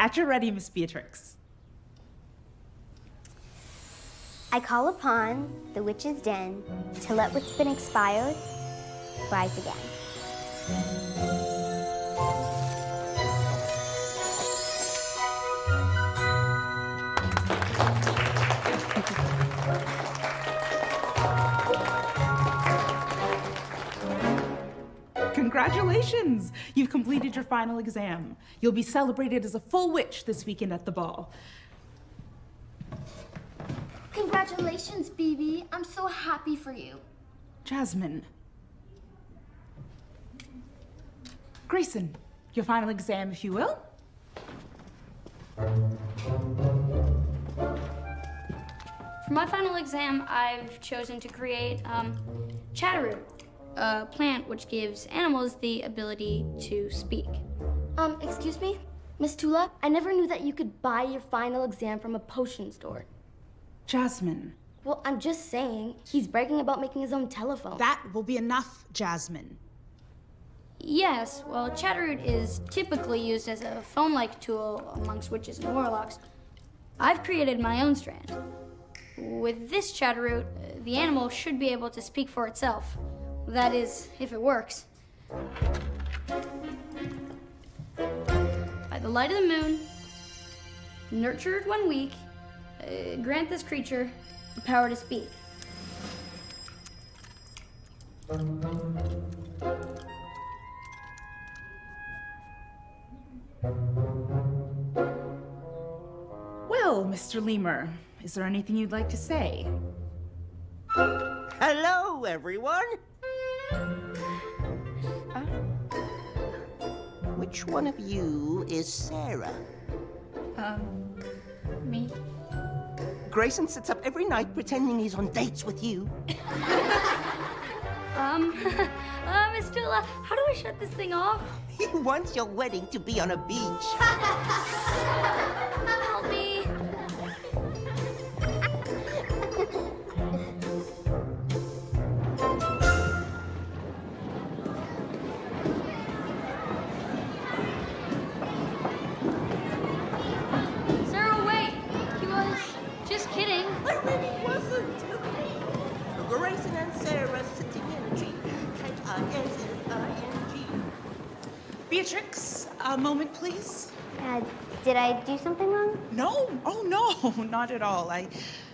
At your ready, Miss Beatrix. I call upon the witch's den to let what's been expired rise again. Congratulations! You've completed your final exam. You'll be celebrated as a full witch this weekend at the ball. Congratulations, BB. I'm so happy for you. Jasmine. Grayson, your final exam, if you will. For my final exam, I've chosen to create um, Chatteroot, a plant which gives animals the ability to speak. Um, excuse me? Miss Tula, I never knew that you could buy your final exam from a potion store. Jasmine. Well, I'm just saying, he's bragging about making his own telephone. That will be enough, Jasmine. Yes, well, Chatteroot is typically used as a phone-like tool amongst witches and warlocks. I've created my own strand. With this Chatteroot, the animal should be able to speak for itself. That is, if it works. By the light of the moon, nurtured one week, uh, grant this creature the power to speak. Well, Mr. Lemur, is there anything you'd like to say? Hello, everyone. Which one of you is Sarah? Um, me? Grayson sits up every night pretending he's on dates with you. Um, uh, Miss Tula, how do I shut this thing off? He wants your wedding to be on a beach. Help me. A moment, please. Uh, did I do something wrong? No, oh no, not at all. I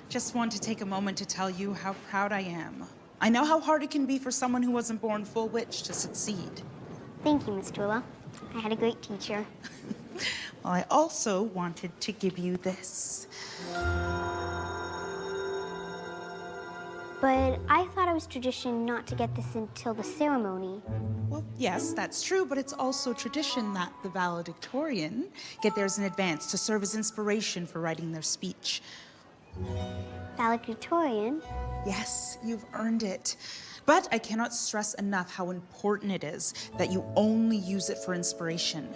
just want to take a moment to tell you how proud I am. I know how hard it can be for someone who wasn't born full witch to succeed. Thank you, Miss Tula. I had a great teacher. Well, I also wanted to give you this. But I thought it was tradition not to get this until the ceremony. Well, yes, that's true, but it's also tradition that the valedictorian get theirs in advance to serve as inspiration for writing their speech. Valedictorian? Yes, you've earned it. But I cannot stress enough how important it is that you only use it for inspiration.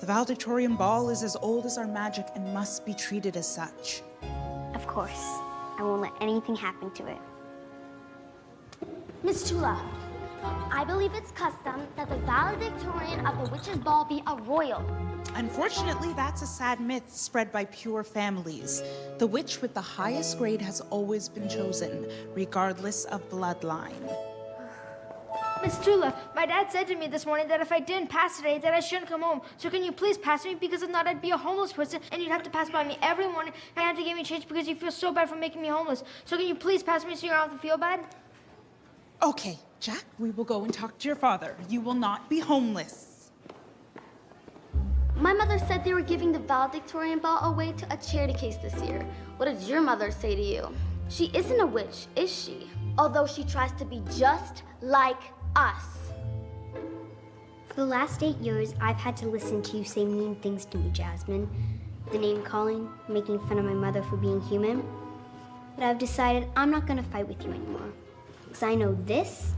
The valedictorian ball is as old as our magic and must be treated as such. Of course. I won't let anything happen to it. Miss Tula, I believe it's custom that the valedictorian of the witch's ball be a royal. Unfortunately, that's a sad myth spread by pure families. The witch with the highest grade has always been chosen, regardless of bloodline. Miss Tula, my dad said to me this morning that if I didn't pass today, that I shouldn't come home. So can you please pass me? Because if not, I'd be a homeless person, and you'd have to pass by me every morning, and you have to give me change because you feel so bad for making me homeless. So can you please pass me so you don't have to feel bad? Okay, Jack, we will go and talk to your father. You will not be homeless. My mother said they were giving the valedictorian ball away to a charity case this year. What did your mother say to you? She isn't a witch, is she? Although she tries to be just like us. For the last eight years, I've had to listen to you say mean things to me, Jasmine. The name calling, making fun of my mother for being human. But I've decided I'm not gonna fight with you anymore because I know this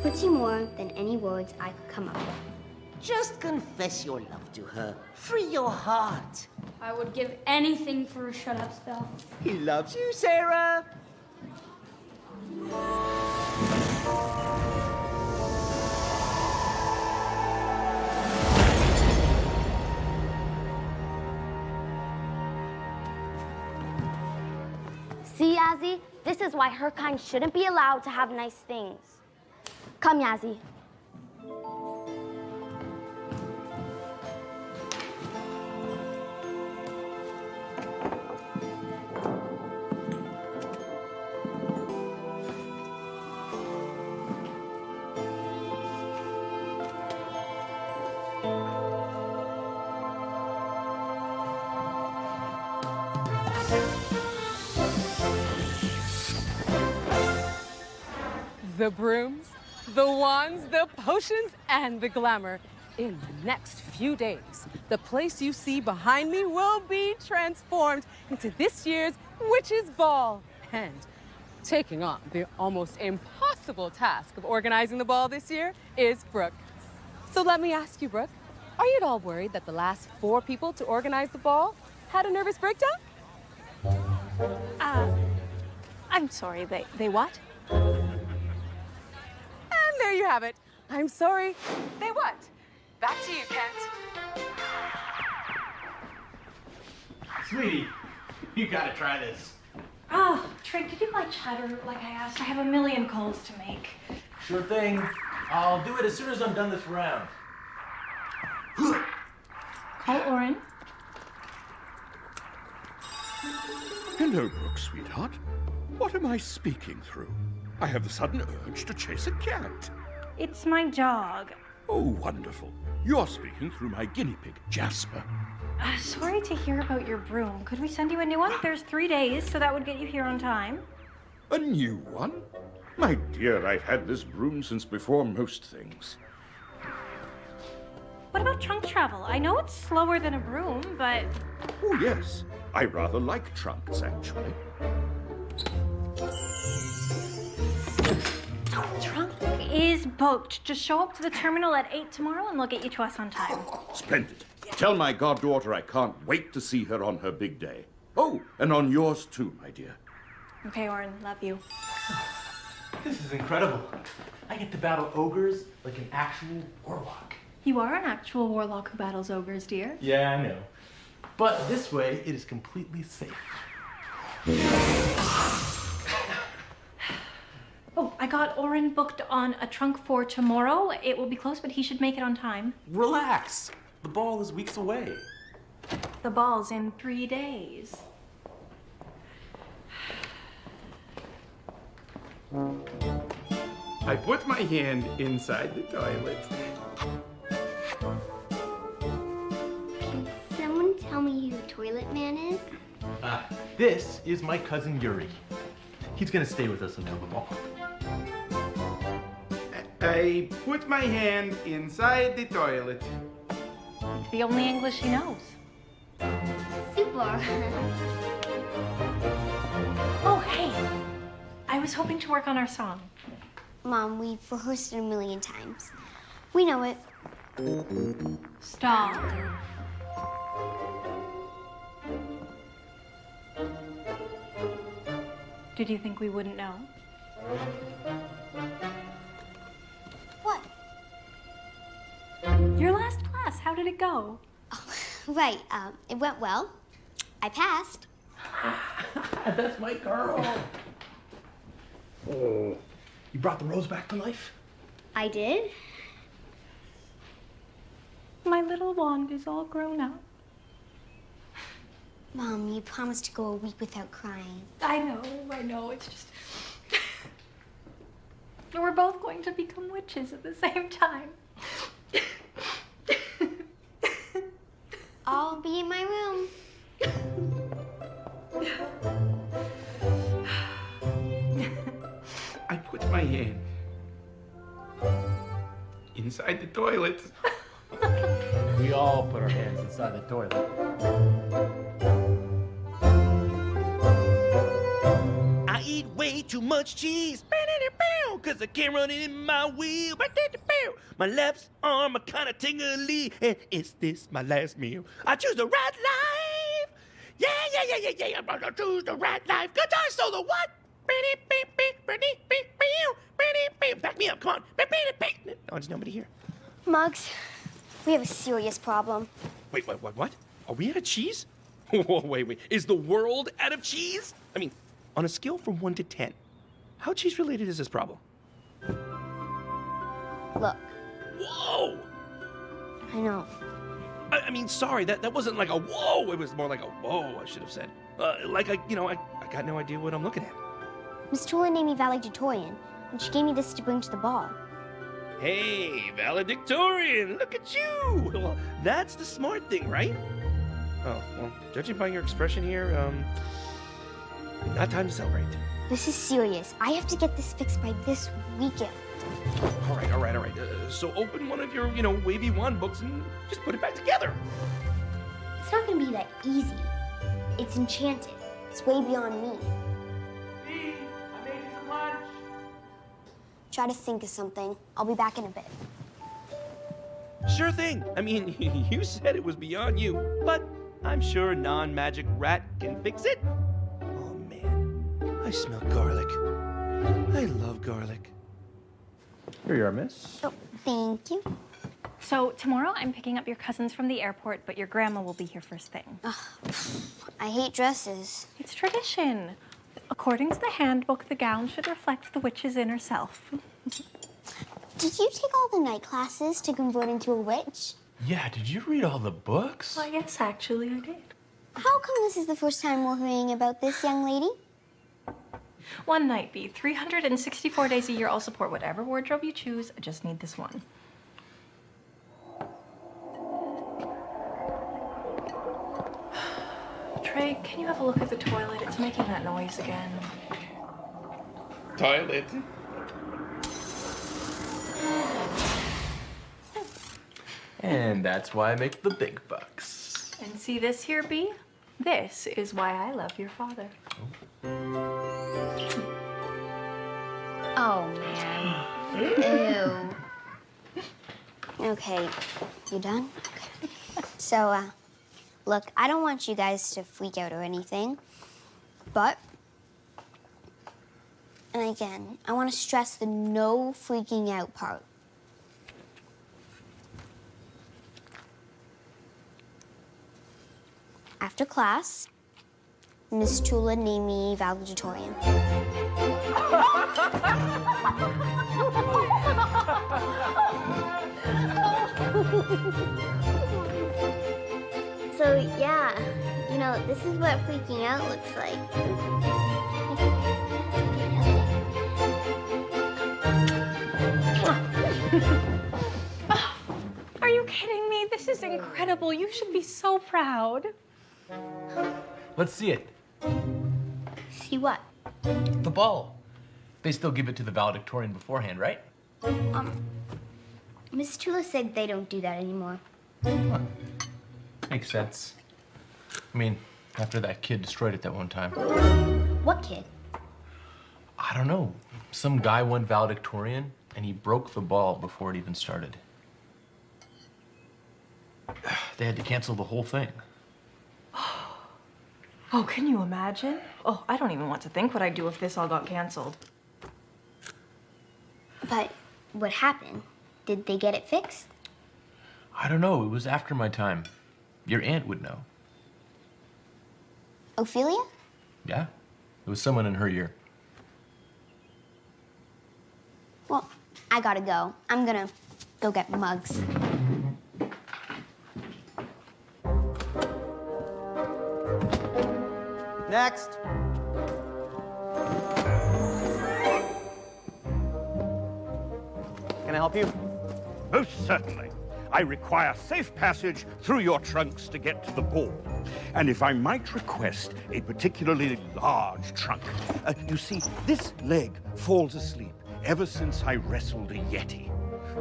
puts you more than any words I could come up with. Just confess your love to her. Free your heart. I would give anything for a shut-up spell. He loves you, Sarah. See, Ozzy? This is why her kind shouldn't be allowed to have nice things. Come, Yazzie. The brooms, the wands, the potions, and the glamour. In the next few days, the place you see behind me will be transformed into this year's Witches' Ball. And taking on the almost impossible task of organizing the ball this year is Brooke. So let me ask you, Brooke, are you at all worried that the last four people to organize the ball had a nervous breakdown? Uh, I'm sorry, they, they what? And there you have it. I'm sorry. They what? Back to you, Kent. Sweetie, you gotta try this. Oh, Trey, did you buy chatter like I asked? I have a million calls to make. Sure thing. I'll do it as soon as I'm done this round. Call Oren. Hello, Brooke, sweetheart. What am I speaking through? I have the sudden urge to chase a cat. It's my dog. Oh, wonderful. You're speaking through my guinea pig, Jasper. Uh, sorry to hear about your broom. Could we send you a new one? There's three days, so that would get you here on time. A new one? My dear, I've had this broom since before most things. What about trunk travel? I know it's slower than a broom, but Oh, yes. I rather like trunks, actually. Trunk is booked. Just show up to the terminal at 8 tomorrow and they'll get you to us on time. Splendid. Tell my goddaughter I can't wait to see her on her big day. Oh, and on yours too, my dear. Okay, Orin, love you. This is incredible. I get to battle ogres like an actual warlock. You are an actual warlock who battles ogres, dear. Yeah, I know. But this way, it is completely safe. Oh, I got Oren booked on a trunk for tomorrow. It will be close, but he should make it on time. Relax. The ball is weeks away. The ball's in three days. I put my hand inside the toilet. Can someone tell me who the Toilet Man is? Ah, this is my cousin Yuri. He's gonna stay with us until the ball. I put my hand inside the toilet. It's the only English he knows. Super. Oh, hey! I was hoping to work on our song. Mom, we've rehearsed it a million times. We know it. Stop. Did you think we wouldn't know? What? Your last class, how did it go? Right, um, it went well. I passed. That's my girl. Oh. You brought the rose back to life? I did. My little wand is all grown up. Mom, you promised to go a week without crying. I know, I know, it's just. We're both going to become witches at the same time. I'll be in my room. I put my hand inside the toilet. We all put our hands inside the toilet. Too much cheese. Cause I can't run it in my wheel. My left arm are kinda tingly. And is this my last meal? I choose the right life. Yeah, yeah, yeah, yeah, yeah. I'm gonna choose the right life. Guitar solo, what? Back me up, come on. Oh, there's nobody here. Mugs, we have a serious problem. Wait, what, what, what? Are we out of cheese? Whoa, wait, wait. Is the world out of cheese? I mean, on a scale from 1 to 10, how cheese related is this problem? Look, Whoa! I know. I, I mean, sorry, that, that wasn't like a whoa. It was more like a whoa, I should have said. Uh, like, I, you know, I, I got no idea what I'm looking at. Miss Tula named me valedictorian, and she gave me this to bring to the ball. Hey, valedictorian, look at you! Well, that's the smart thing, right? Oh, well, judging by your expression here, um, not time to celebrate. This is serious. I have to get this fixed by this weekend. All right, all right, all right. Uh, so open one of your, you know, wavy wand books and just put it back together. It's not gonna be that easy. It's enchanted. It's way beyond me. Dee, I made you some lunch. Try to think of something. I'll be back in a bit. Sure thing. I mean, you said it was beyond you, but I'm sure non-magic rat can fix it. Man, I smell garlic. I love garlic. Here you are, miss. Oh, thank you. So tomorrow I'm picking up your cousins from the airport, but your grandma will be here first thing. I hate dresses. It's tradition. According to the handbook, the gown should reflect the witch's inner self. Did you take all the night classes to convert into a witch? Yeah, did you read all the books? Well, yes, actually, I did. How come this is the first time we're hearing about this young lady? One night be 364 days a year. I'll support whatever wardrobe you choose. I just need this one. Trey, can you have a look at the toilet? It's making that noise again. Toilet. And that's why I make the big bucks. And see this here, B? This is why I love your father. Oh, man. Ew. Okay, you done? Okay. So, uh, look, I don't want you guys to freak out or anything, but, and again, I want to stress the no freaking out part. After class, Miss Tula named me valedictorian. So yeah, you know, this is what freaking out looks like. Are you kidding me? This is incredible. You should be so proud. Let's see it. See what? The ball. They still give it to the valedictorian beforehand, right? Um, Miss Tula said they don't do that anymore. Makes sense. I mean, after that kid destroyed it that one time. What kid? I don't know. Some guy won valedictorian and he broke the ball before it even started. They had to cancel the whole thing. Oh, can you imagine? Oh, I don't even want to think what I'd do if this all got canceled. But what happened? Did they get it fixed? I don't know. It was after my time. Your aunt would know. Ophelia? Yeah? It was someone in her year. Well, I gotta go. I'm gonna go get mugs. Next. Can I help you? Most certainly. I require safe passage through your trunks to get to the ball. And if I might request a particularly large trunk. Uh, you see, this leg falls asleep ever since I wrestled a Yeti.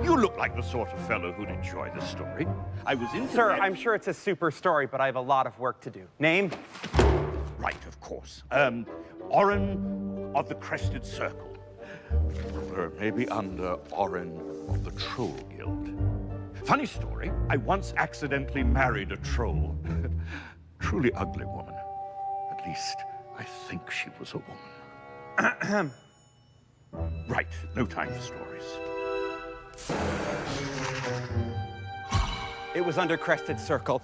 You look like the sort of fellow who'd enjoy the story. I was in Sir, I'm sure it's a super story, but I have a lot of work to do. Name? Right, of course. Um, Orin of the Crested Circle. Or maybe under Orin of the Troll Guild. Funny story, I once accidentally married a troll. Truly ugly woman. At least, I think she was a woman. right, no time for stories. It was under Crested Circle.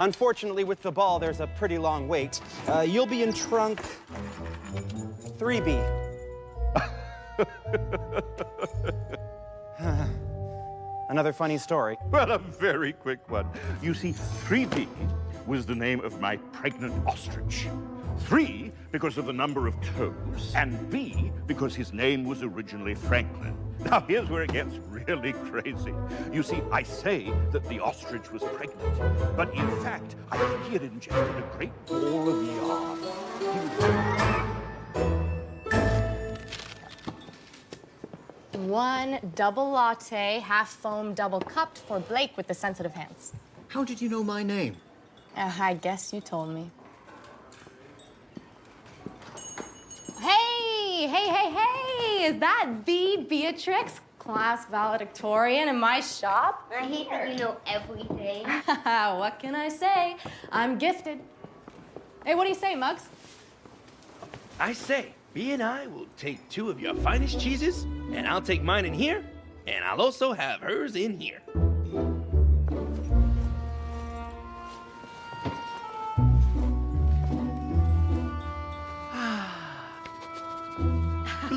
Unfortunately, with the ball, there's a pretty long wait. Uh, you'll be in trunk 3B. Another funny story. Well, a very quick one. You see, 3B was the name of my pregnant ostrich. Three, because of the number of toes, and B, because his name was originally Franklin. Now, here's where it gets really crazy. You see, I say that the ostrich was pregnant, but in fact, I think he had ingested a great ball of yarn. Was One double latte, half foam, double cupped for Blake with the sensitive hands. How did you know my name? Uh, I guess you told me. Hey, hey, hey, hey! Is that the Beatrix, class valedictorian in my shop? I hate that you know everything. what can I say? I'm gifted. Hey, what do you say, Muggs? I say, B and I will take two of your finest cheeses, and I'll take mine in here, and I'll also have hers in here.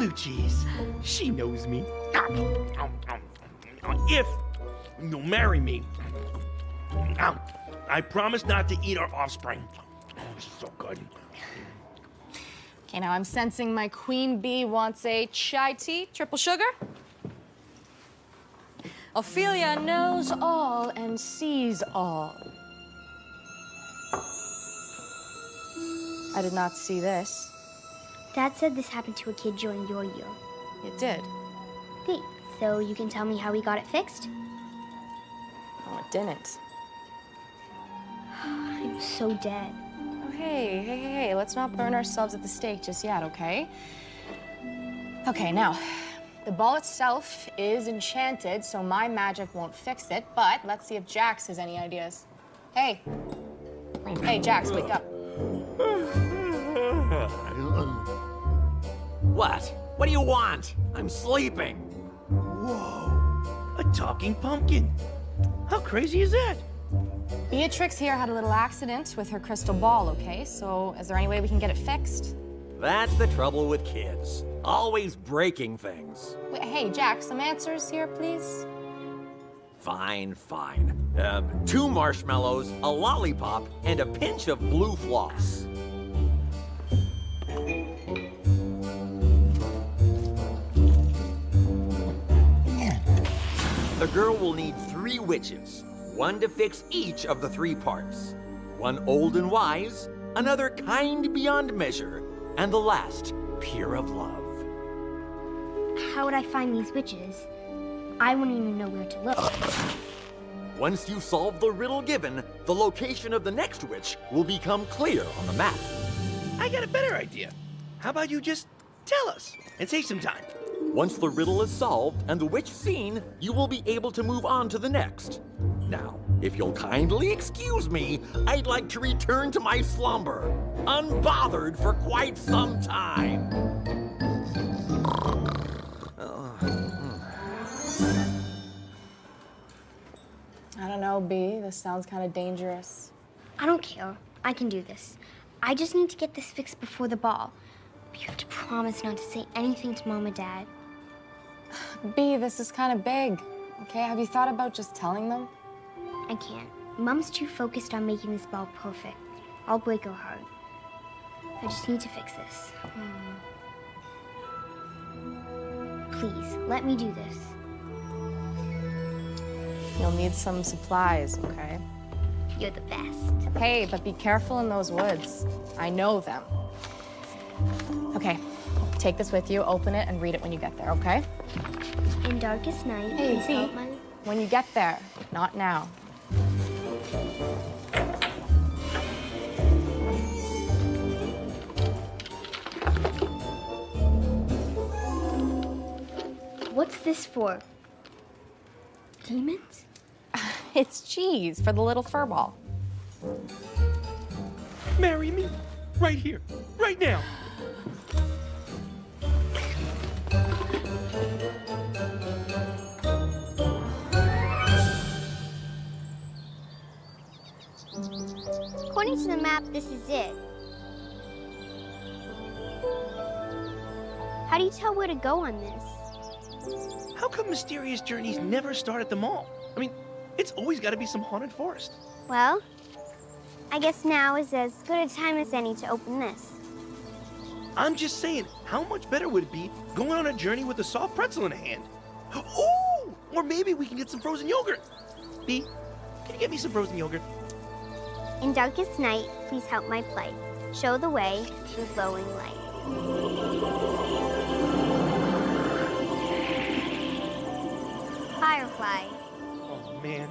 Blue cheese. She knows me. If you'll marry me, I promise not to eat our offspring. Oh, so good. Okay, now I'm sensing my queen bee wants a chai tea, triple sugar. Ophelia knows all and sees all. I did not see this. Dad said this happened to a kid during your year. It did. Great. So you can tell me how we got it fixed? Oh, it didn't. I'm so dead. Oh, hey, hey, hey, hey, let's not burn ourselves at the stake just yet, okay? Okay, now, the ball itself is enchanted, so my magic won't fix it, but let's see if Jax has any ideas. Hey. Hey, Jax, wake up. What? What do you want? I'm sleeping. Whoa, a talking pumpkin. How crazy is that? Beatrix here had a little accident with her crystal ball, okay? So is there any way we can get it fixed? That's the trouble with kids. Always breaking things. Wait, hey, Jack, some answers here, please? Fine, fine. Um, two marshmallows, a lollipop, and a pinch of blue floss. The girl will need three witches, one to fix each of the three parts. One old and wise, another kind beyond measure, and the last pure of love. How would I find these witches? I wouldn't even know where to look. Once you solve the riddle given, the location of the next witch will become clear on the map. I got a better idea. How about you just tell us and save some time? Once the riddle is solved and the witch seen, you will be able to move on to the next. Now, if you'll kindly excuse me, I'd like to return to my slumber, unbothered for quite some time. I don't know, B. This sounds kind of dangerous. I don't care. I can do this. I just need to get this fixed before the ball. But you have to promise not to say anything to Mom and Dad. B, this is kind of big. Okay, have you thought about just telling them? I can't. Mom's too focused on making this ball perfect. I'll break her heart. I just need to fix this. Hmm. Please, let me do this. You'll need some supplies, okay? You're the best. Hey, but be careful in those woods. I know them. Okay, take this with you, open it, and read it when you get there, okay? In darkest night, Hey, please B, help my... when you get there, not now. What's this for? Demons? It's cheese for the little fur ball. Marry me right here, right now. According to the map, this is it. How do you tell where to go on this? How come mysterious journeys never start at the mall? I mean, it's always got to be some haunted forest. Well, I guess now is as good a time as any to open this. I'm just saying, how much better would it be going on a journey with a soft pretzel in a hand? Ooh! Or maybe we can get some frozen yogurt. B, can you get me some frozen yogurt? In darkest night, please help my plight. Show the way through glowing light. Firefly. Oh man,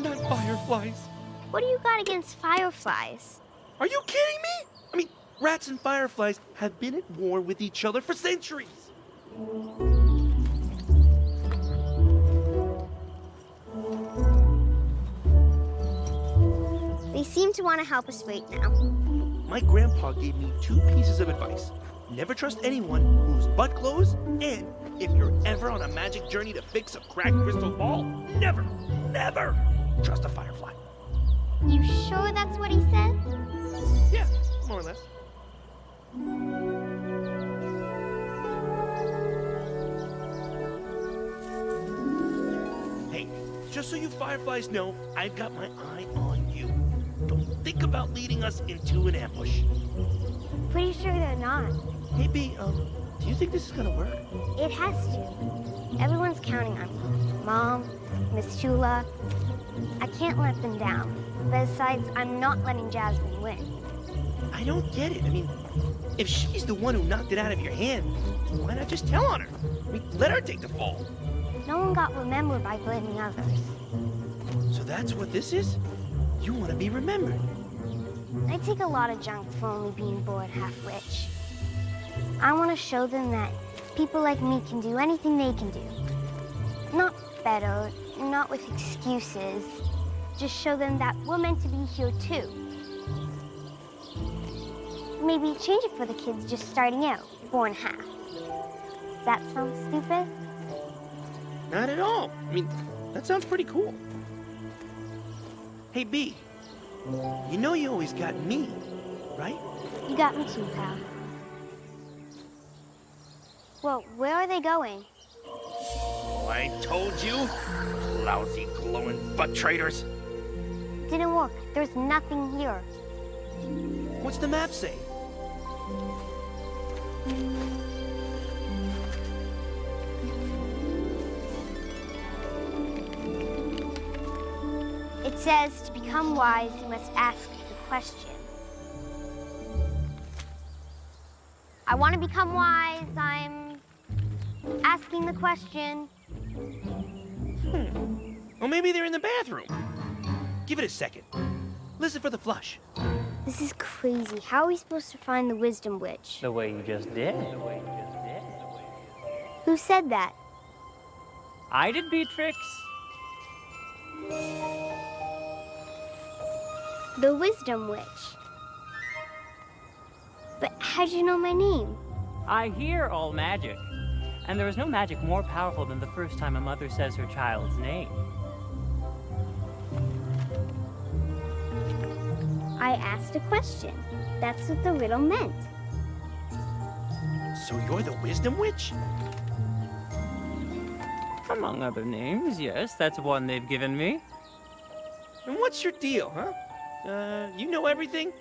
not fireflies. What do you got against fireflies? Are you kidding me? I mean, rats and fireflies have been at war with each other for centuries. They seem to want to help us right now. My grandpa gave me two pieces of advice. Never trust anyone whose butt glows, and if you're ever on a magic journey to fix a cracked crystal ball, never, never trust a firefly. You sure that's what he said? Yeah, more or less. Hey, just so you fireflies know, I've got my eye on think about leading us into an ambush. Pretty sure they're not. Hey, B, um, do you think this is gonna work? It has to. Everyone's counting on me. Mom, Miss Tula. I can't let them down. Besides, I'm not letting Jasmine win. I don't get it. I mean, if she's the one who knocked it out of your hand, why not just tell on her? I mean, let her take the fall. No one got remembered by blaming others. So that's what this is? You want to be remembered. I take a lot of junk for only being bored half-witch. I want to show them that people like me can do anything they can do. Not better, not with excuses. Just show them that we're meant to be here too. Maybe change it for the kids just starting out, born half. That sounds stupid? Not at all. I mean, that sounds pretty cool. Hey, B, you know you always got me, right? You got me too, pal. Well, where are they going? Oh, I told you. Lousy glowing butt traitors. Didn't work. There's nothing here. What's the map say? Says to become wise, you must ask the question. I want to become wise. I'm asking the question. Hmm. Well, maybe they're in the bathroom. Give it a second. Listen for the flush. This is crazy. How are we supposed to find the wisdom witch? The way you just did. Who said that? I did, Beatrix. The wisdom witch. But how'd you know my name? I hear all magic. And there is no magic more powerful than the first time a mother says her child's name. I asked a question. That's what the riddle meant. So you're the wisdom witch? Among other names, yes, that's one they've given me. And what's your deal, huh? Uh, you know everything?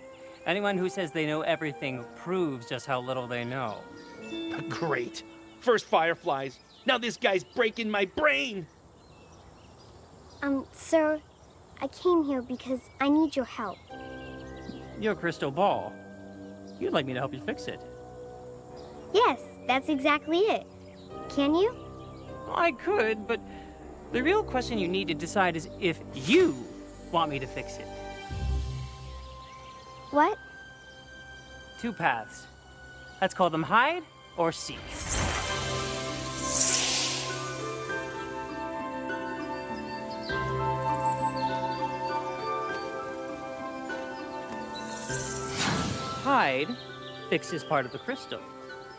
Anyone who says they know everything proves just how little they know. Great. First fireflies. Now this guy's breaking my brain. Um, sir, I came here because I need your help. Your crystal ball. You'd like me to help you fix it. Yes, that's exactly it. Can you? I could, but the real question you need to decide is if you want me to fix it. What? Two paths. Let's call them hide or seek. Hide fixes part of the crystal.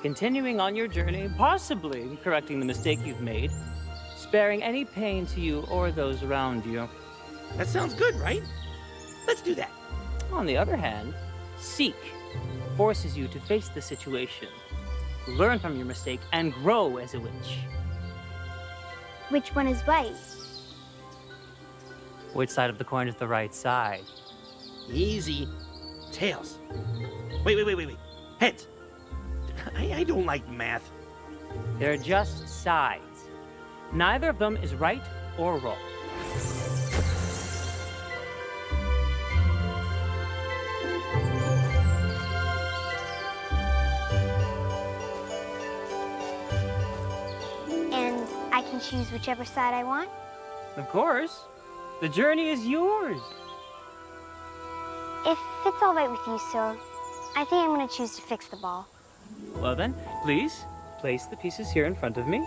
Continuing on your journey, possibly correcting the mistake you've made, sparing any pain to you or those around you. That sounds good, right? Let's do that. On the other hand, seek forces you to face the situation, learn from your mistake, and grow as a witch. Which one is right? Which side of the coin is the right side? Easy. Tails. Wait, wait, wait, wait, wait. Heads. I, I don't like math. They're just sides. Neither of them is right or wrong. Choose whichever side I want? Of course. The journey is yours. If it's all right with you, sir, I think I'm gonna choose to fix the ball. Well then, please place the pieces here in front of me.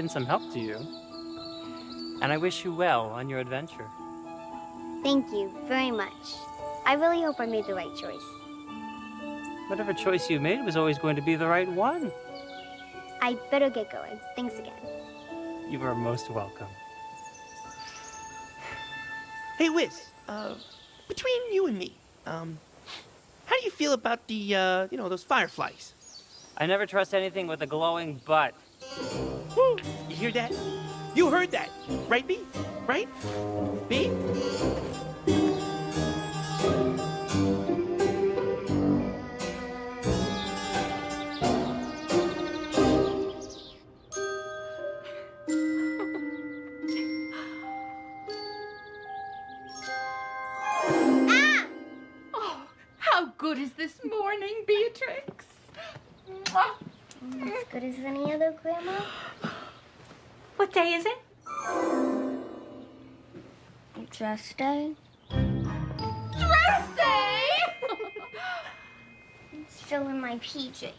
Been some help to you. And I wish you well on your adventure. Thank you very much. I really hope I made the right choice. Whatever choice you made was always going to be the right one. I better get going. Thanks again. You are most welcome. Hey, Wiz. Uh, between you and me, um, how do you feel about the, uh, you know, those fireflies? I never trust anything with a glowing butt. Woo! You hear that? You heard that, right, B? Right? B? Ah! Oh, how good is this morning, Beatrix? As good as any other, Grandma? What day is it? Dress day? Dress day! Still in my PJs.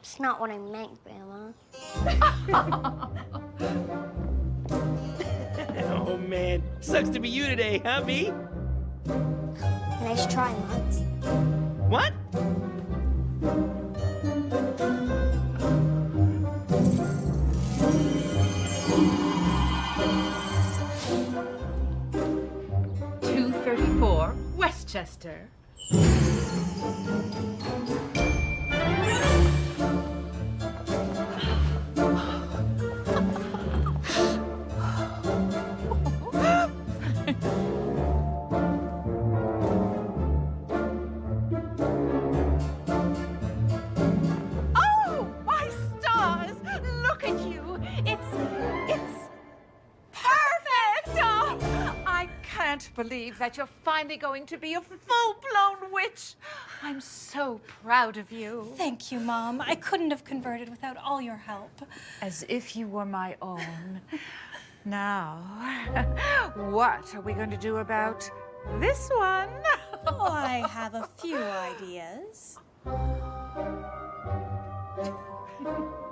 It's not what I meant, Grandma. oh, man. Sucks to be you today, huh, B? Nice try, Mons. What? Westchester. That you're finally going to be a full blown witch. I'm so proud of you. Thank you, Mom. I couldn't have converted without all your help. As if you were my own. Now, what are we going to do about this one? Oh, I have a few ideas.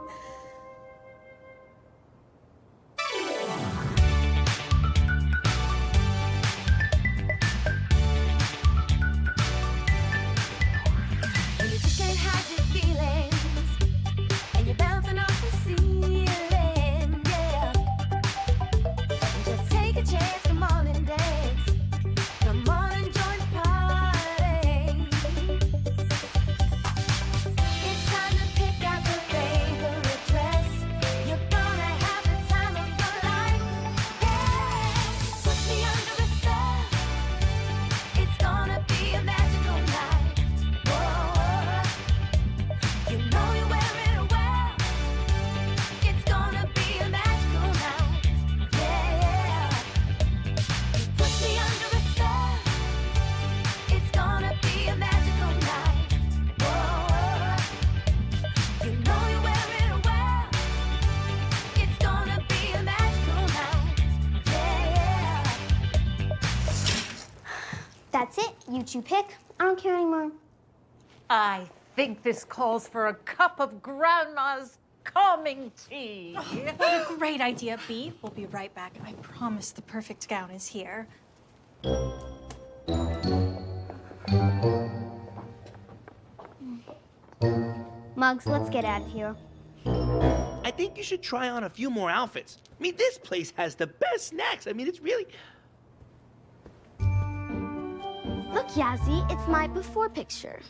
night. Yeah. That's it. You pick. I don't care anymore. I think this calls for a cup of Grandma's calming tea. Oh, what a great idea, Bee. We'll be right back. I promise the perfect gown is here. Mugs, let's get out of here. I think you should try on a few more outfits. I mean, this place has the best snacks. I mean, it's really. Look, Yazzie, it's my before picture.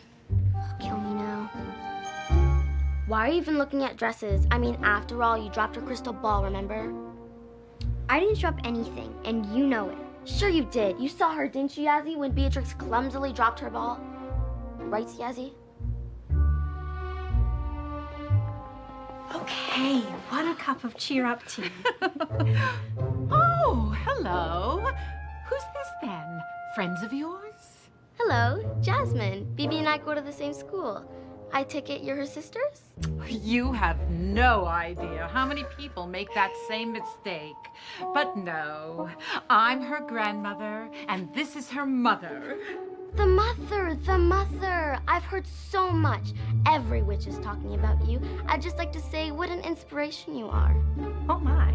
Kill me now. Why are you even looking at dresses? I mean, after all, you dropped your crystal ball, remember? I didn't drop anything, and you know it. Sure you did. You saw her, didn't you, Yazzie, when Beatrix clumsily dropped her ball? Right, Yazzie? Okay, one cup of cheer up tea. Oh, hello. Who's this then? Friends of yours? Hello, Jasmine. Bibi and I go to the same school. I take it you're her sisters? You have no idea how many people make that same mistake. But no, I'm her grandmother, and this is her mother. The mother, the mother. I've heard so much. Every witch is talking about you. I'd just like to say what an inspiration you are. Oh my.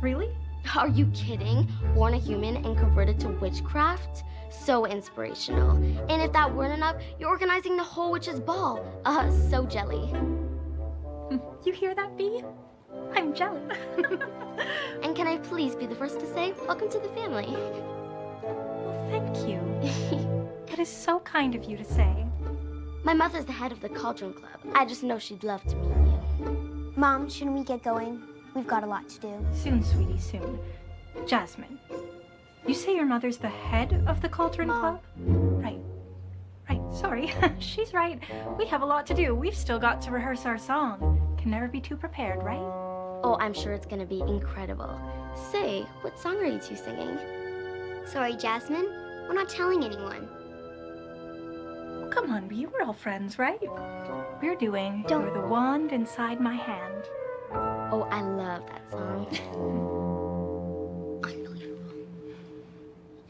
Really? Are you kidding? Born a human and converted to witchcraft? So inspirational. And if that weren't enough, you're organizing the whole witch's ball. Uh, so jelly. You hear that, Bee? I'm jelly. And can I please be the first to say, welcome to the family? Well, Thank you. That is so kind of you to say. My mother's the head of the Cauldron Club. I just know she'd love to meet you. Mom, shouldn't we get going? We've got a lot to do. Soon, sweetie, soon. Jasmine, you say your mother's the head of the Cauldron Club? Right. Right, sorry. She's right. We have a lot to do. We've still got to rehearse our song. Can never be too prepared, right? Oh, I'm sure it's gonna be incredible. Say, what song are you two singing? Sorry, Jasmine. We're not telling anyone. Come on, We're all friends, right? We're doing You're the Wand Inside My Hand. Oh, I love that song. Oh. Unbelievable.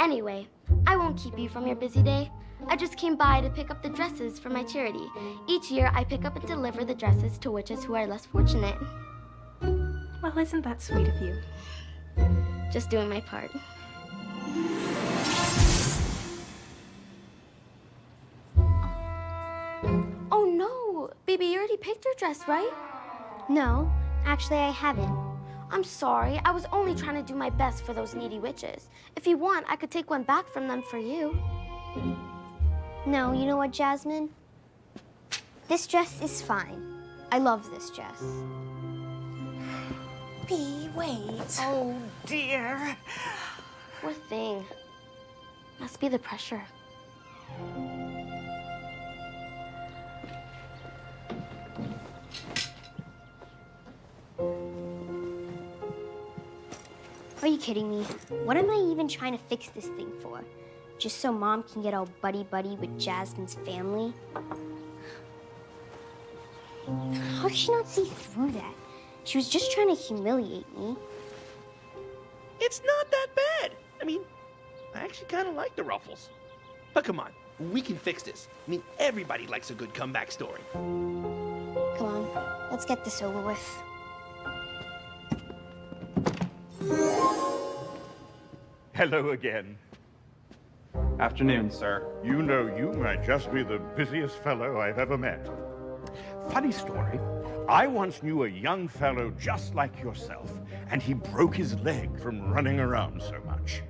Anyway, I won't keep you from your busy day. I just came by to pick up the dresses for my charity. Each year, I pick up and deliver the dresses to witches who are less fortunate. Well, isn't that sweet of you? Just doing my part. Oh no! Baby, you already picked your dress, right? No, actually, I haven't. I'm sorry. I was only trying to do my best for those needy witches. If you want, I could take one back from them for you. No, you know what, Jasmine? This dress is fine. I love this dress. Bee, wait. Oh, dear. Poor thing. Must be the pressure. Are you kidding me? What am I even trying to fix this thing for? Just so mom can get all buddy-buddy with Jasmine's family? How did she not see through that? She was just trying to humiliate me. It's not that bad. I mean, I actually kind of like the ruffles. But come on, we can fix this. I mean, everybody likes a good comeback story. Come on, let's get this over with. Hello again. Afternoon, sir. You know you might just be the busiest fellow I've ever met. Funny story. I once knew a young fellow just like yourself, and he broke his leg from running around so much.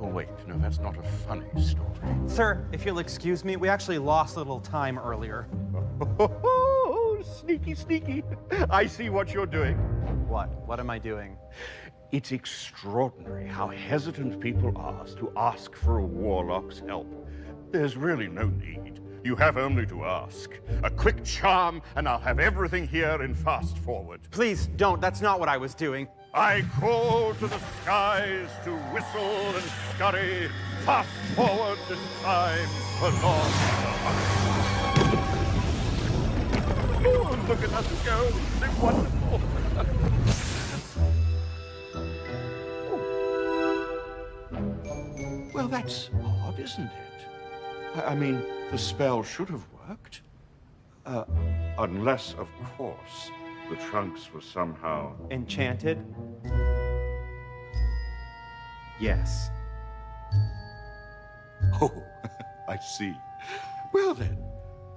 Oh, wait, no, that's not a funny story. Sir, if you'll excuse me, we actually lost a little time earlier. Oh, sneaky, sneaky. I see what you're doing. What? What am I doing? It's extraordinary how hesitant people are to ask for a warlock's help. There's really no need. You have only to ask. A quick charm, and I'll have everything here in fast forward. Please don't. That's not what I was doing. I call to the skies to whistle and scurry. Fast forward this time, along Oh, look at us go. They're wonderful. Well, that's odd. isn't it? I I mean, the spell should have worked. Uh, unless, of course, the trunks were somehow... Enchanted? Yes. Oh, I see. Well then,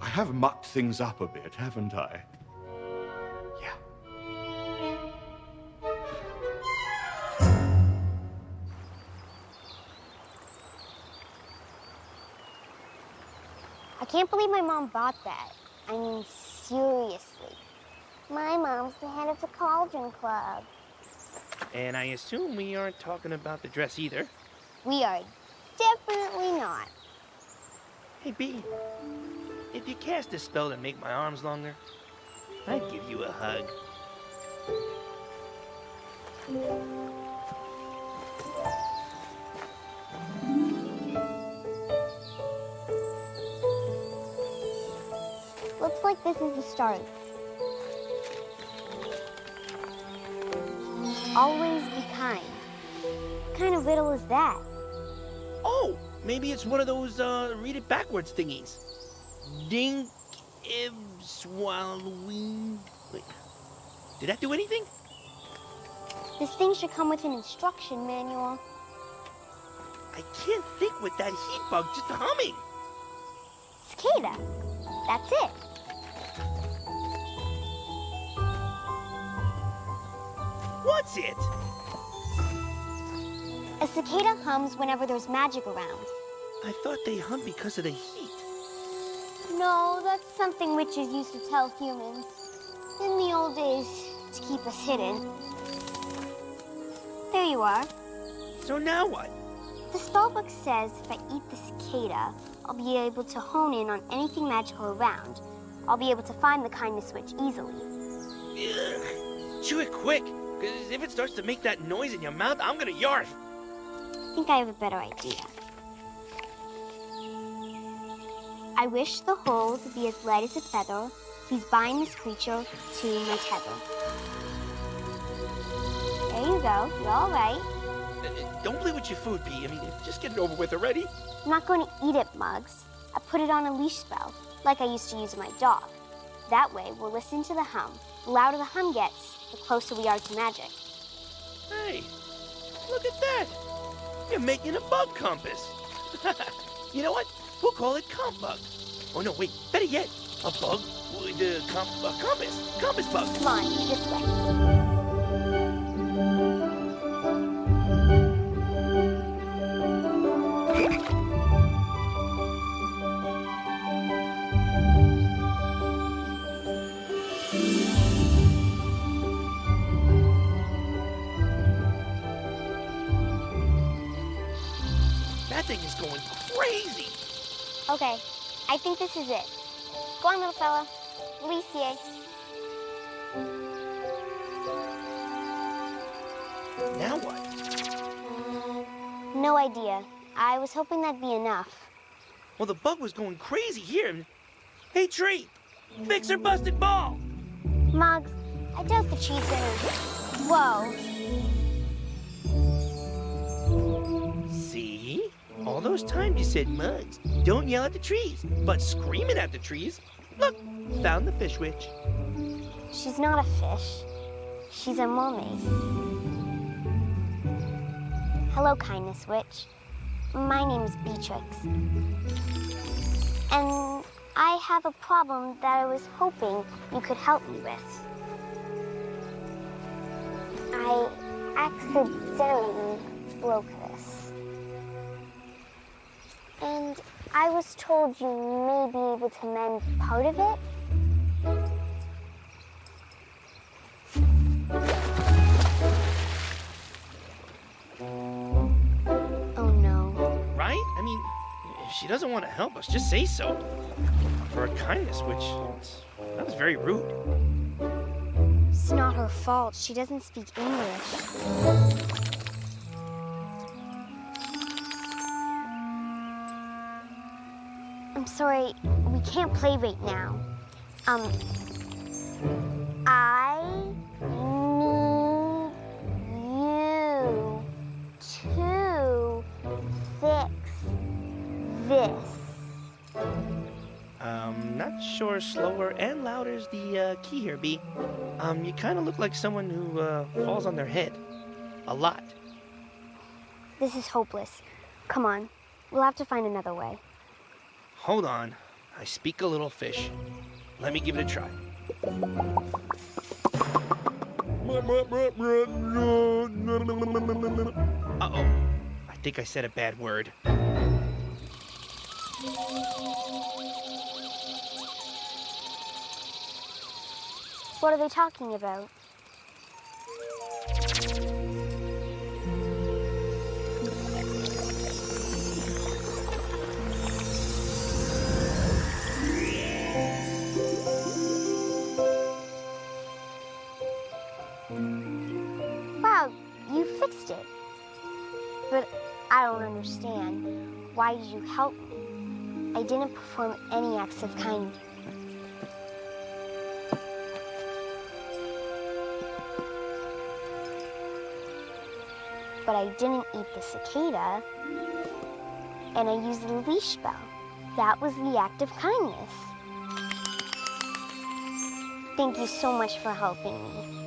I have mucked things up a bit, haven't I? Can't believe my mom bought that. I mean, seriously. My mom's the head of the Cauldron Club. And I assume we aren't talking about the dress either. We are definitely not. Hey, B, if you cast a spell to make my arms longer, I'd give you a hug. Looks like this is the start. Always be kind. What kind of riddle is that? Oh, maybe it's one of those uh, read it backwards thingies. Dink if swallowing. Wait, did that do anything? This thing should come with an instruction manual. I can't think with that heat bug just humming. Cicada. That's it. What's it? A cicada hums whenever there's magic around. I thought they hum because of the heat. No, that's something witches used to tell humans. In the old days, to keep us hidden. There you are. So now what? The spellbook says if I eat the cicada, I'll be able to hone in on anything magical around. I'll be able to find the kindness switch easily. Ugh. Chew it quick, because if it starts to make that noise in your mouth, I'm gonna yarf. I think I have a better idea. I wish the hole to be as light as a feather. Please bind this creature to my tether. There you go. You're all right. Uh, Don't play with your food, P. I mean, just get it over with already. I'm not going to eat it, Mugs. I put it on a leash spell, like I used to use my dog. That way, we'll listen to the hum. The louder the hum gets, the closer we are to magic. Hey, look at that. You're making a bug compass. you know what? We'll call it comp bug. Oh no, wait. Better yet, a bug with a, comp, a compass. Compass bug. Come on, this way. Thing is going crazy. Okay, I think this is it. Go on, little fella. Alicia. Now what? No idea. I was hoping that'd be enough. Well, the bug was going crazy here. Hey, tree, fix her busted ball. Mugs, I doubt the tree's gonna... Whoa. All those times you said mugs. Don't yell at the trees, but screaming at the trees. Look, found the fish witch. She's not a fish. She's a mermaid. Hello, kindness witch. My name's Beatrix. And I have a problem that I was hoping you could help me with. I accidentally broke this. I was told you may be able to mend part of it. Oh no. Right? I mean, if she doesn't want to help us, just say so. For her kindness, witch that was very rude. It's not her fault. She doesn't speak English. Sorry, we can't play right now. Um, I need you to fix this. Um, not sure slower and louder is the uh, key here, B. Um, you kind of look like someone who uh, falls on their head. A lot. This is hopeless. Come on, we'll have to find another way. Hold on. I speak a little fish. Let me give it a try. Uh-oh. I think I said a bad word. What are they talking about? Fixed it. But I don't understand. Why did you help me? I didn't perform any acts of kindness. But I didn't eat the cicada, and I used the leash spell. That was the act of kindness. Thank you so much for helping me.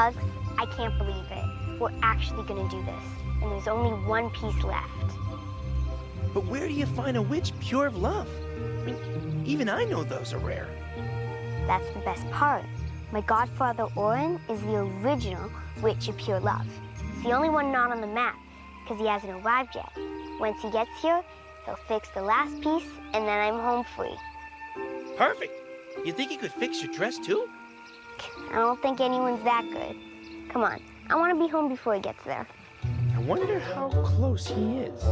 I can't believe it. We're actually gonna do this, and there's only one piece left. But where do you find a witch pure of love? I mean, even I know those are rare. That's the best part. My godfather Orin is the original witch of pure love. It's the only one not on the map, because he hasn't arrived yet. Once he gets here, he'll fix the last piece, and then I'm home free. Perfect. You think he could fix your dress too? I don't think anyone's that good. Come on, I want to be home before he gets there. I wonder how close he is.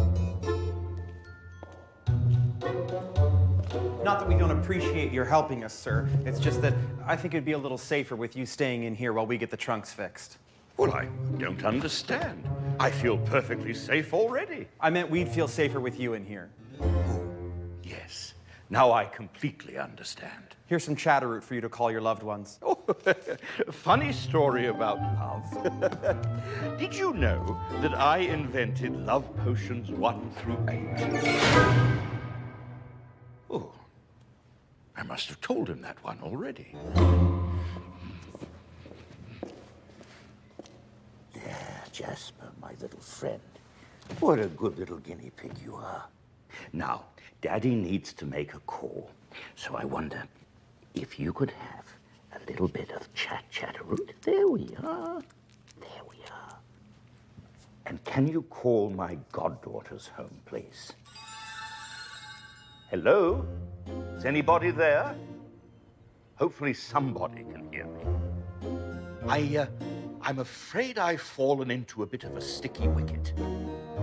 Not that we don't appreciate your helping us, sir. It's just that I think it'd be a little safer with you staying in here while we get the trunks fixed. Well, I don't understand. I feel perfectly safe already. I meant we'd feel safer with you in here. Oh, Yes. Now I completely understand. Here's some chatterroot for you to call your loved ones. Oh, Funny story about love. Did you know that I invented love potions one through eight? Oh, I must have told him that one already. Yeah, Jasper, my little friend. What a good little guinea pig you are. Now, Daddy needs to make a call, So I wonder if you could have a little bit of chat chatteroot. There we are. There we are. And can you call my goddaughter's home, please? Hello? Is anybody there? Hopefully somebody can hear me. I, uh, I'm afraid I've fallen into a bit of a sticky wicket.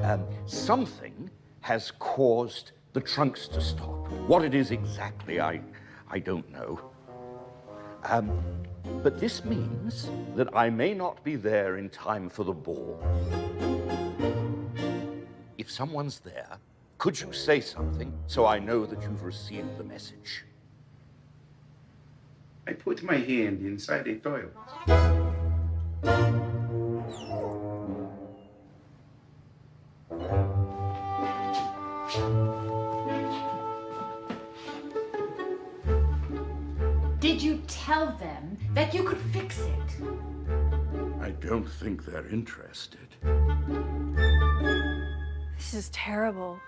Um, something has caused the trunks to stop. What it is exactly, I, I don't know. Um, but this means that I may not be there in time for the ball. If someone's there, could you say something so I know that you've received the message? I put my hand inside a toilet. Tell them that you could fix it? I don't think they're interested. This is terrible.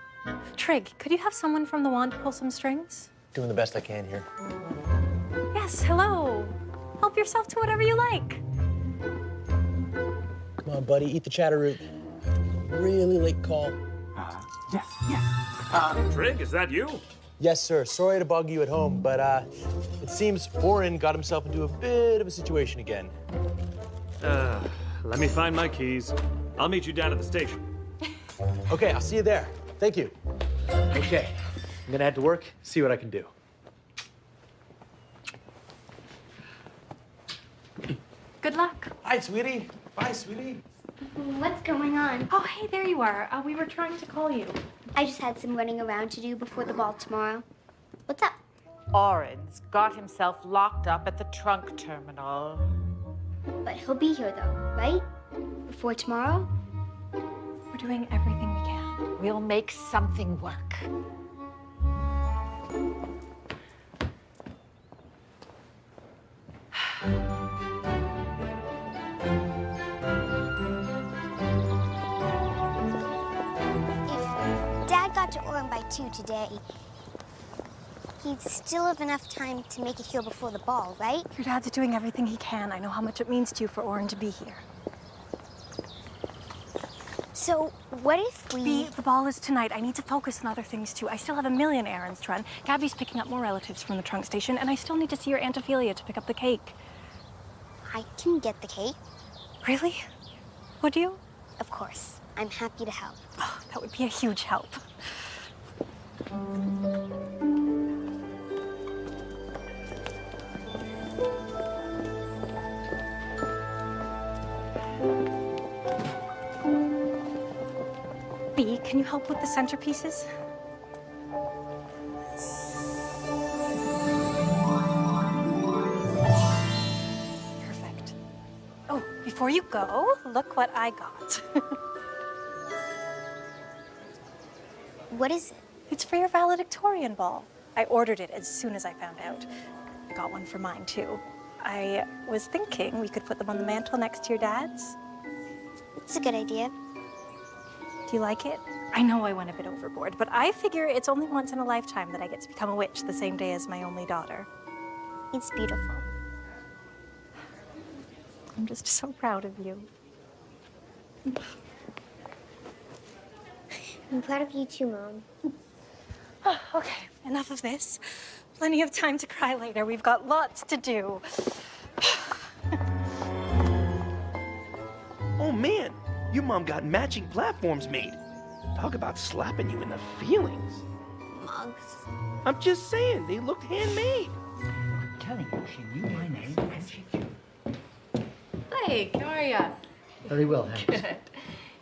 Trig, could you have someone from the wand pull some strings? Doing the best I can here. Yes, hello. Help yourself to whatever you like. Come on, buddy, eat the chatteroot. Really late call. Yes, yes. Uh, Trig, is that you? Yes, sir. Sorry to bug you at home, but uh, it seems Orin got himself into a bit of a situation again. Uh, let me find my keys. I'll meet you down at the station. Okay, I'll see you there. Thank you. Okay, I'm gonna head to work, see what I can do. Good luck. Hi, sweetie. Bye, sweetie. What's going on? Oh, hey, there you are. Uh, we were trying to call you. I just had some running around to do before the ball tomorrow. What's up? Orin's got himself locked up at the trunk terminal. But he'll be here though, right? Before tomorrow? We're doing everything we can. We'll make something work. Orin by 2 today, he'd still have enough time to make it here before the ball, right? Your dad's doing everything he can. I know how much it means to you for Orin to be here. So, what if we... Bee, the ball is tonight. I need to focus on other things too. I still have a million errands to run. Gabby's picking up more relatives from the trunk station, and I still need to see your Aunt Ophelia to pick up the cake. I can get the cake. Really? Would you? Of course. I'm happy to help. Oh, that would be a huge help. Bee, can you help with the centerpieces? Perfect. Oh, before you go, look what I got. what is it? It's for your valedictorian ball. I ordered it as soon as I found out. I got one for mine, too. I was thinking we could put them on the mantle next to your dad's. It's a good idea. Do you like it? I know I went a bit overboard, but I figure it's only once in a lifetime that I get to become a witch the same day as my only daughter. It's beautiful. I'm just so proud of you. I'm proud of you too, Mom. Oh, okay, enough of this. Plenty of time to cry later. We've got lots to do. Oh man, your mom got matching platforms made. Talk about slapping you in the feelings. Mugs. I'm just saying, they looked handmade. I'm telling you, she knew my name and she Blake, how are ya? Very well, thanks. Good.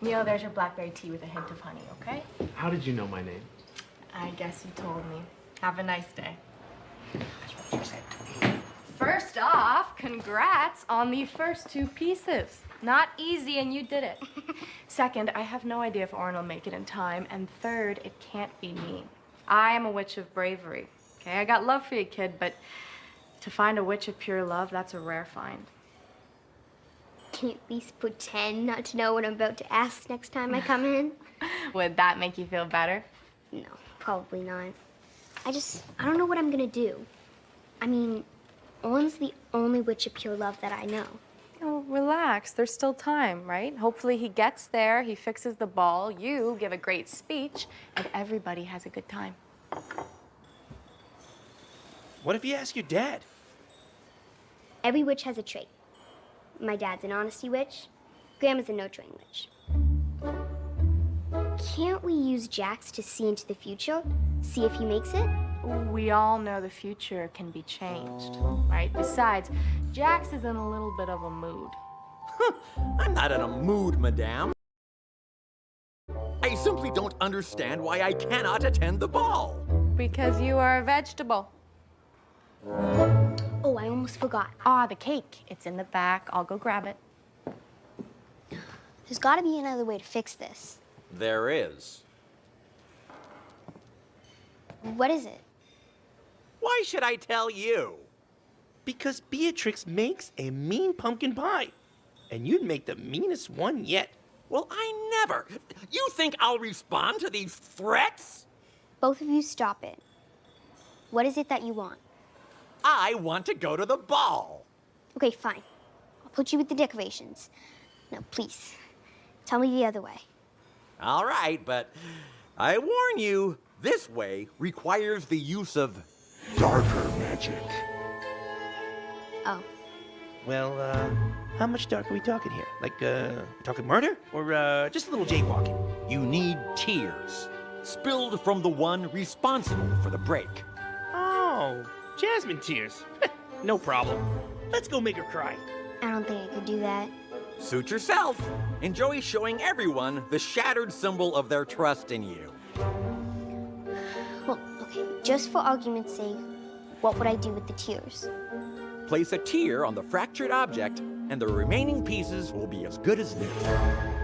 Neil, there's your blackberry tea with a hint of honey, okay? How did you know my name? I guess you told me. Have a nice day. First off, congrats on the first two pieces. Not easy, and you did it. Second, I have no idea if Orin will make it in time. And third, it can't be me. I am a witch of bravery. Okay, I got love for you, kid, but to find a witch of pure love, that's a rare find. Can you at least pretend not to know what I'm about to ask next time I come in? Would that make you feel better? No, probably not. I just, I don't know what I'm gonna do. I mean, Orin's the only witch of pure love that I know. Oh, relax. There's still time, right? Hopefully he gets there, he fixes the ball, you give a great speech, and everybody has a good time. What if you ask your dad? Every witch has a trait. My dad's an honesty witch. Grandma's a no-train witch. Can't we use Jax to see into the future? See if he makes it? We all know the future can be changed, right? Besides, Jax is in a little bit of a mood. I'm not in a mood, madame. I simply don't understand why I cannot attend the ball. Because you are a vegetable. Oh, I almost forgot. Ah, the cake. It's in the back. I'll go grab it. There's gotta be another way to fix this. There is. What is it? Why should I tell you? Because Beatrix makes a mean pumpkin pie. And you'd make the meanest one yet. Well, I never. You think I'll respond to these threats? Both of you stop it. What is it that you want? I want to go to the ball. Okay, fine. I'll put you with the decorations. Now, please, tell me the other way. All right, but I warn you, this way requires the use of darker magic. Oh. Well, uh, how much dark are we talking here? Like, uh, talking murder? Or, uh, just a little jaywalking? You need tears, spilled from the one responsible for the break. Oh, Jasmine tears. no problem. Let's go make her cry. I don't think I could do that. Suit yourself. Enjoy showing everyone the shattered symbol of their trust in you. Well, okay, just for argument's sake, what would I do with the tears? Place a tear on the fractured object and the remaining pieces will be as good as new.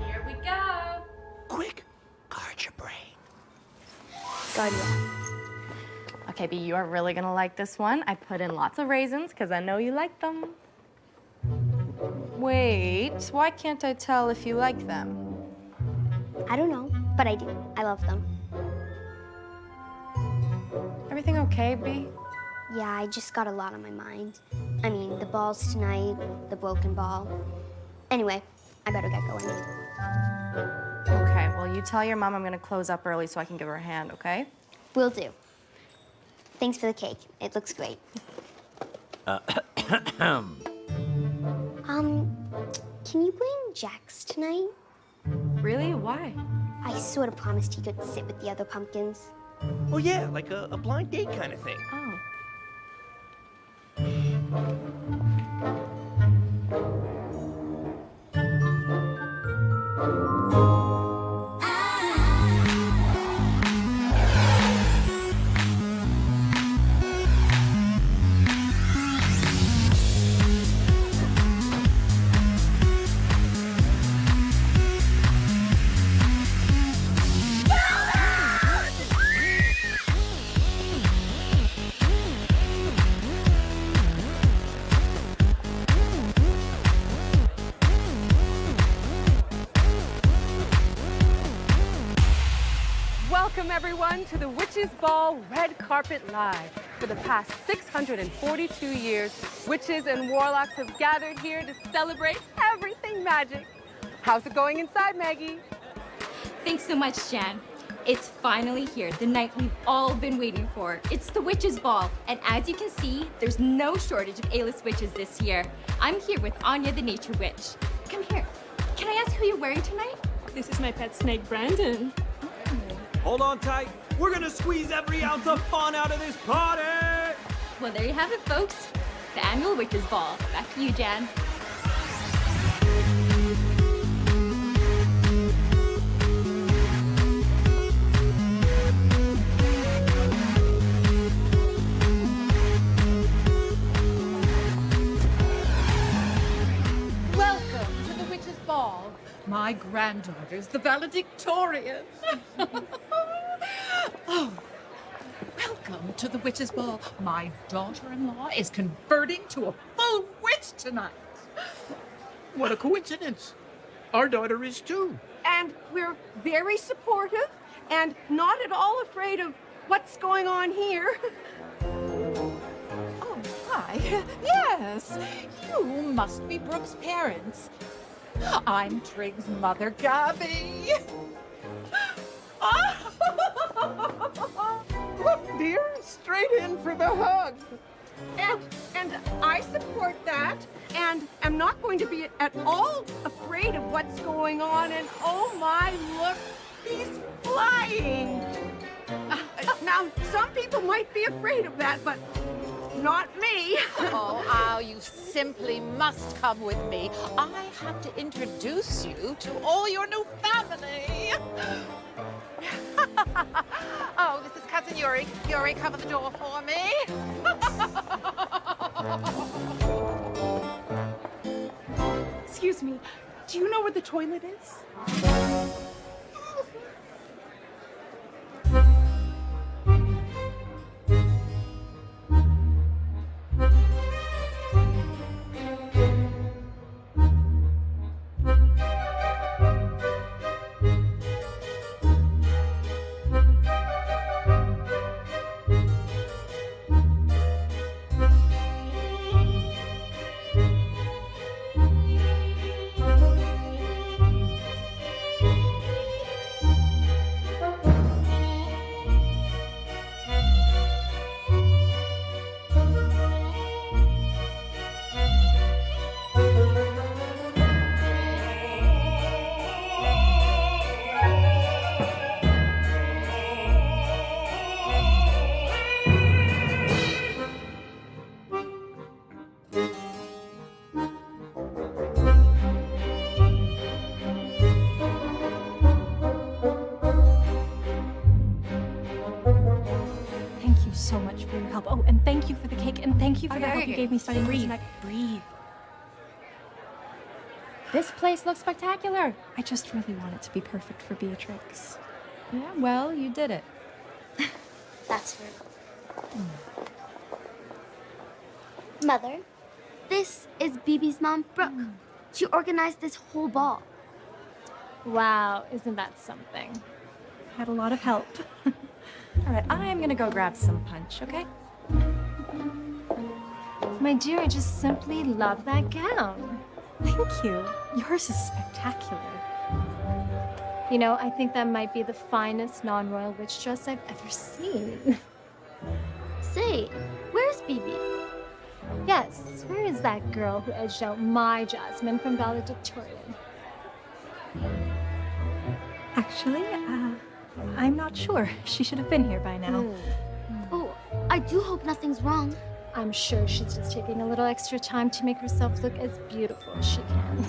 Here we go. Quick, guard your brain. Guardia. Okay, B, you are really gonna like this one. I put in lots of raisins because I know you like them. Wait, why can't I tell if you like them? I don't know, but I do. I love them. Everything okay, B? Yeah, I just got a lot on my mind. I mean, the balls tonight, the broken ball. Anyway, I better get going. Okay, well, you tell your mom I'm gonna close up early so I can give her a hand, okay? Will do. Thanks for the cake. It looks great. Uh, Um, can you bring Jax tonight? Really? Why? I sort of promised he could sit with the other pumpkins. Oh yeah, like a, a blind date kind of thing. Oh. Witches Ball Red Carpet Live. For the past 642 years, witches and warlocks have gathered here to celebrate everything magic. How's it going inside, Maggie? Thanks so much, Jan. It's finally here, the night we've all been waiting for. It's the Witches' Ball, and as you can see, there's no shortage of A-list witches this year. I'm here with Anya the Nature Witch. Come here. Can I ask who you're wearing tonight? This is my pet snake, Brandon. Hold on tight. We're gonna squeeze every ounce of fun out of this party! Well, there you have it, folks. The annual Witches' Ball. Back to you, Jan. Welcome to the Witches' Ball. My granddaughters, the valedictorians. oh, welcome to the Witches' Ball. My daughter-in-law is converting to a full witch tonight. What a coincidence. Our daughter is too. And we're very supportive and not at all afraid of what's going on here. Oh, hi. Yes, you must be Brooke's parents. I'm Trig's mother, Gabby. Look, dear, straight in for the hug. And and I support that and am not going to be at all afraid of what's going on. And oh my, look, he's flying. Uh, now, some people might be afraid of that, but not me. Oh, Al, you simply must come with me. I have to introduce you to all your new family. oh, this is Cousin Yuri. Yuri, cover the door for me. Excuse me, do you know where the toilet is? You gave me studying breathe. tonight. Breathe. This place looks spectacular. I just really want it to be perfect for Beatrix. Yeah, well, you did it. That's her. Hmm. Mother, this is Bibi's mom, Brooke. Hmm. She organized this whole ball. Wow, isn't that something? I Had a lot of help. All right, I'm gonna go grab some punch, okay? My dear, I just simply love that gown. Thank you. Yours is spectacular. You know, I think that might be the finest non-royal witch dress I've ever seen. Say, where's Bibi? Yes, where is that girl who edged out my Jasmine from valedictorian? Actually, uh, I'm not sure. She should have been here by now. Oh, I do hope nothing's wrong. I'm sure she's just taking a little extra time to make herself look as beautiful as she can.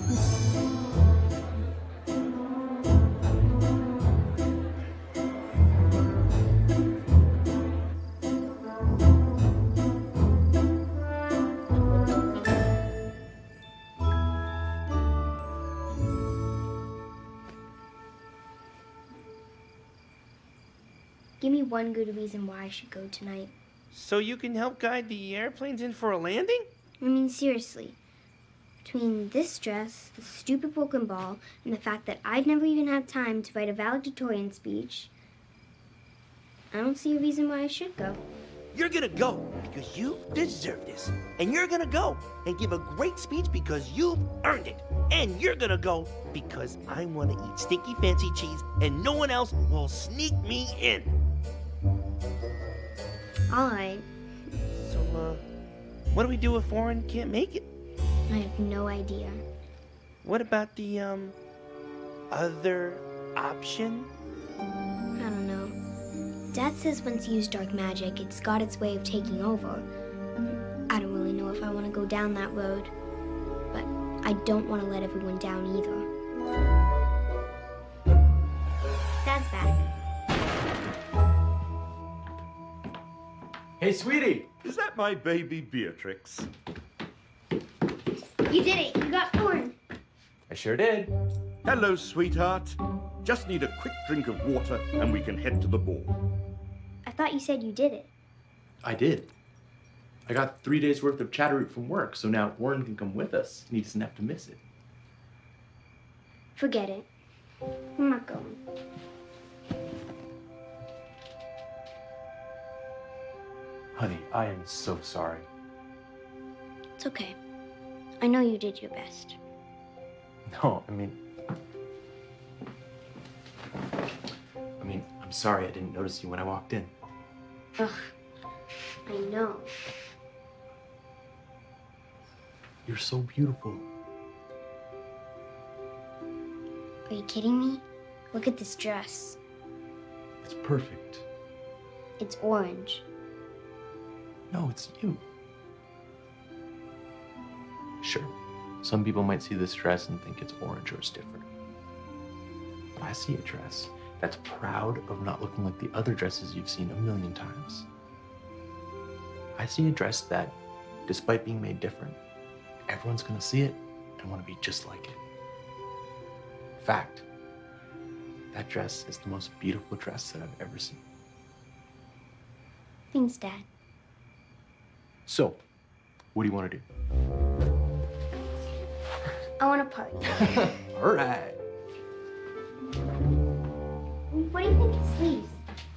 Give me one good reason why I should go tonight. So you can help guide the airplanes in for a landing? I mean, seriously. Between this dress, the stupid broken ball, and the fact that I'd never even had time to write a valedictorian speech, I don't see a reason why I should go. You're gonna go because you deserve this. And you're gonna go and give a great speech because you've earned it. And you're gonna go because I wanna eat stinky fancy cheese and no one else will sneak me in. All right, So, uh, what do we do if Orin can't make it? I have no idea. What about the, um, other option? I don't know. Dad says once you use dark magic, it's got its way of taking over. I don't really know if I want to go down that road, but I don't want to let everyone down either. Dad's back. Hey, sweetie. Is that my baby Beatrix? You did it! You got corn! I sure did. Hello, sweetheart. Just need a quick drink of water and we can head to the ball. I thought you said you did it. I did. I got three days worth of Chatteroot from work, so now Orin can come with us and he doesn't have to miss it. Forget it. I'm not going. Honey, I am so sorry. It's okay. I know you did your best. No, I mean. I mean, I'm sorry I didn't notice you when I walked in. Ugh. I know. You're so beautiful. Are you kidding me? Look at this dress. It's perfect. It's orange. No, it's you. Sure, some people might see this dress and think it's orange or it's different. But I see a dress that's proud of not looking like the other dresses you've seen a million times. I see a dress that, despite being made different, everyone's gonna see it and wanna be just like it. Fact, that dress is the most beautiful dress that I've ever seen. Thanks, Dad. So, what do you wanna do? I want to party. All right. what do you think it sleeves?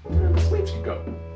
The sleeves can go.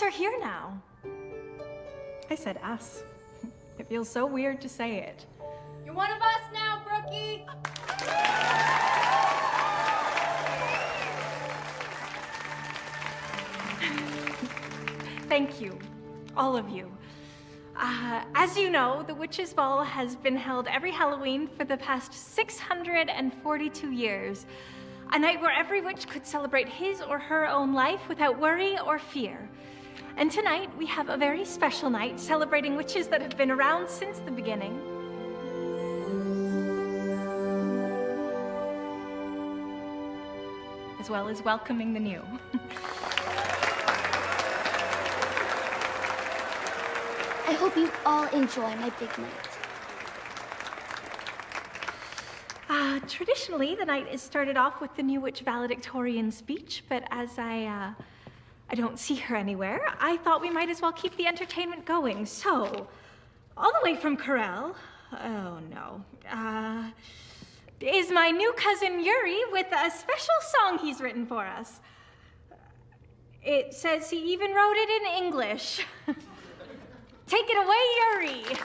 Us are here now. I said us. It feels so weird to say it. You're one of us now, Brookie. Thank you, all of you. Uh, as you know, the Witches' Ball has been held every Halloween for the past 642 years. A night where every witch could celebrate his or her own life without worry or fear. And tonight, we have a very special night celebrating witches that have been around since the beginning. As well as welcoming the new. I hope you all enjoy my big night. Uh, traditionally, the night is started off with the New Witch valedictorian speech, but as I, uh, I don't see her anywhere, I thought we might as well keep the entertainment going. So, all the way from Corel, oh no, uh, is my new cousin Yuri with a special song he's written for us. It says he even wrote it in English. Take it away, Yuri.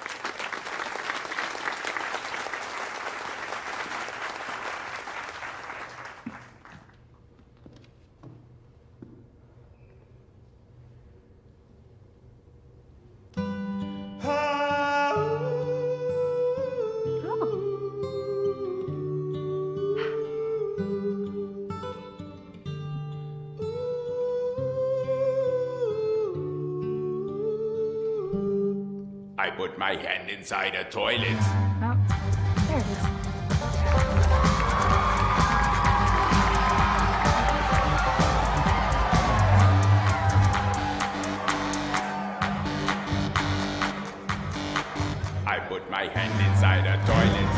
Put my hand inside a toilet. Oh, there it is. I put my hand inside a toilet.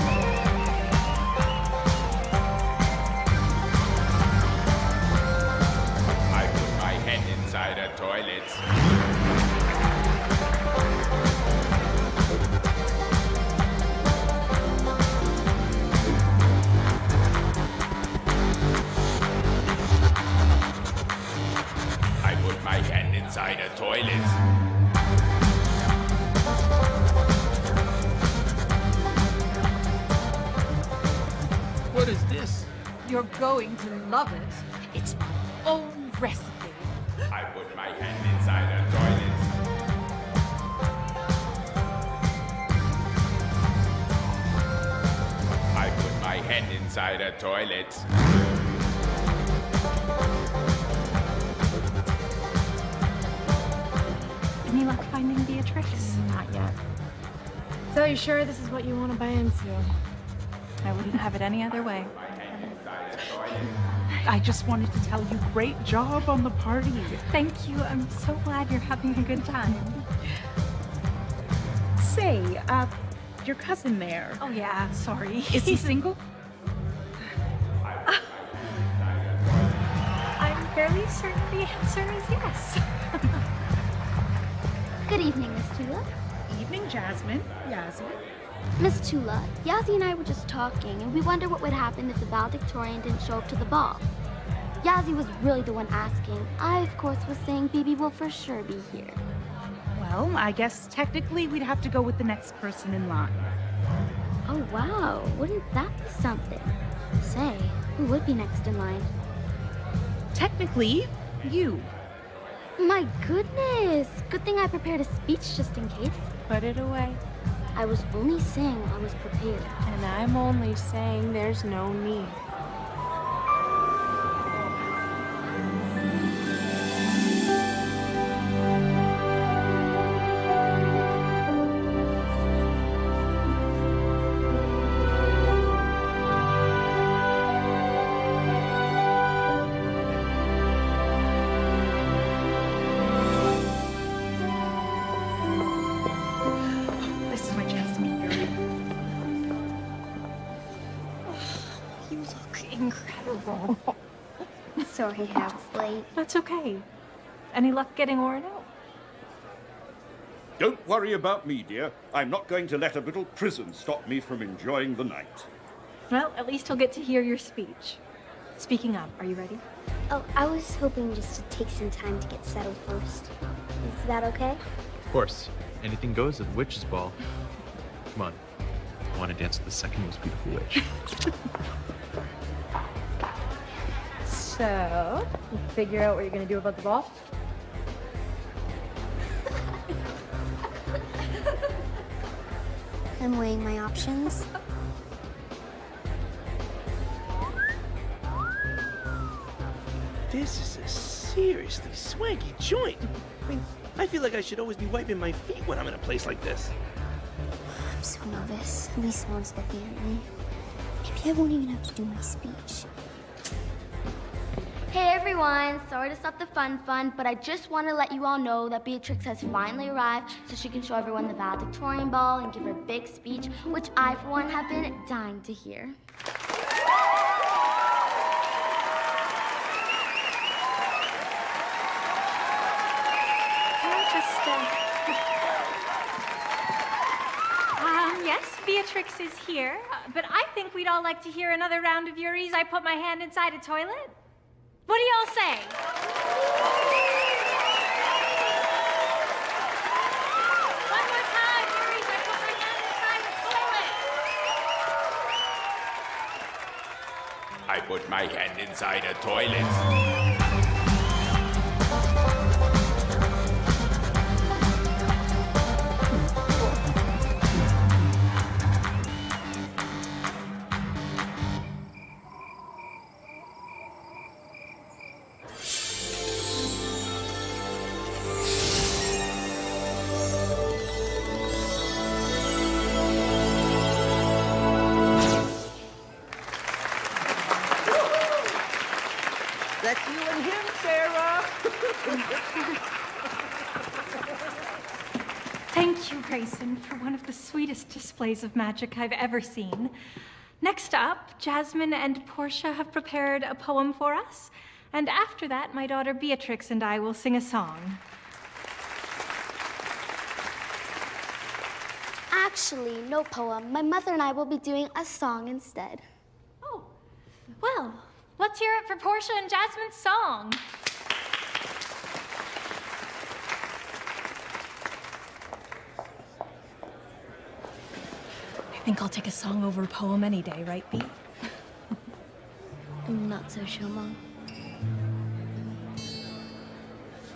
I put my hand inside a toilet. Hand inside a toilet. What is this? You're going to love it. It's my own recipe. I put my hand inside a toilet. I put my hand inside a toilet. Luck finding Beatrix? Not yet. So you sure this is what you want to buy into? I wouldn't have it any other way. I just wanted to tell you, great job on the party. Thank you. I'm so glad you're having a good time. Say, uh, your cousin there. Oh, yeah, sorry. Is he single? I'm fairly certain the answer is yes. Good evening, Miss Tula. Evening, Jasmine. Yasmin. Miss Tula, Yazzie and I were just talking, and we wonder what would happen if the valedictorian didn't show up to the ball. Yazzie was really the one asking. I, of course, was saying Bibi will for sure be here. Well, I guess technically we'd have to go with the next person in line. Oh, wow. Wouldn't that be something? Say, who would be next in line? Technically, you. My goodness! Good thing I prepared a speech just in case. Put it away. I was only saying I was prepared. And I'm only saying there's no need. Sorry I was late. That's okay. Any luck getting Orin out? Don't worry about me, dear. I'm not going to let a little prison stop me from enjoying the night. Well, at least he'll get to hear your speech. Speaking of, are you ready? Oh, I was hoping just to take some time to get settled first. Is that okay? Of course, anything goes at the witch's ball. Come on. I want to dance with the second most beautiful witch. So, figure out what you're gonna do about the ball? I'm weighing my options. This is a seriously swanky joint. I mean, I feel like I should always be wiping my feet when I'm in a place like this. I'm so nervous. At least someone's looking at me. Maybe I won't even have to do my speech. Hey everyone, sorry to stop the fun fun, but I just want to let you all know that Beatrix has finally arrived so she can show everyone the valedictorian ball and give her big speech, which I, for one, have been dying to hear. Uh... um, yes, Beatrix is here, but I think we'd all like to hear another round of Yuri's I Put My Hand Inside a Toilet. What do y'all say? One more time, Yuri's I Put My Hand Inside a Toilet. I put my hand inside a toilet. The sweetest displays of magic I've ever seen. Next up, Jasmine and Portia have prepared a poem for us. And after that, my daughter Beatrix and I will sing a song. Actually, no poem. My mother and I will be doing a song instead. Oh, well, let's hear it for Portia and Jasmine's song. Think I'll take a song over a poem any day, right, Bea? I'm not so sure, Mom.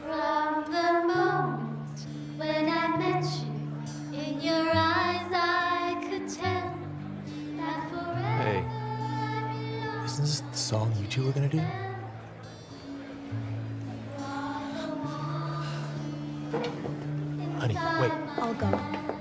From the moment when I met you, in your eyes I could tell that forever. Hey, isn't this the song you two were gonna do? Honey, wait. I'll go.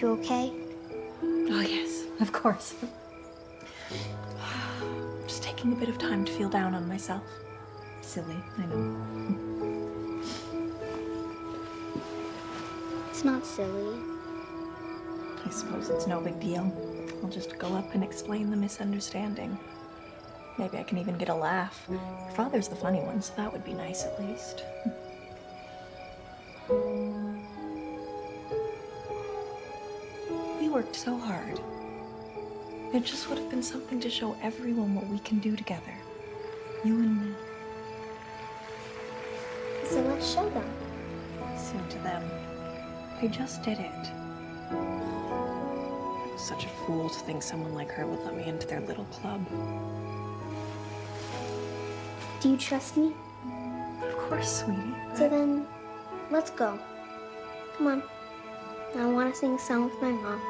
you okay? Oh, yes, of course. Just taking a bit of time to feel down on myself. Silly, I know. It's not silly. I suppose it's no big deal. I'll just go up and explain the misunderstanding. Maybe I can even get a laugh. Your father's the funny one, so that would be nice at least. We worked so hard. It just would have been something to show everyone what we can do together. You and me. So let's show them. So to them, I just did it. I was such a fool to think someone like her would let me into their little club. Do you trust me? Of course, sweetie. So then, let's go. Come on. I want to sing a song with my mom.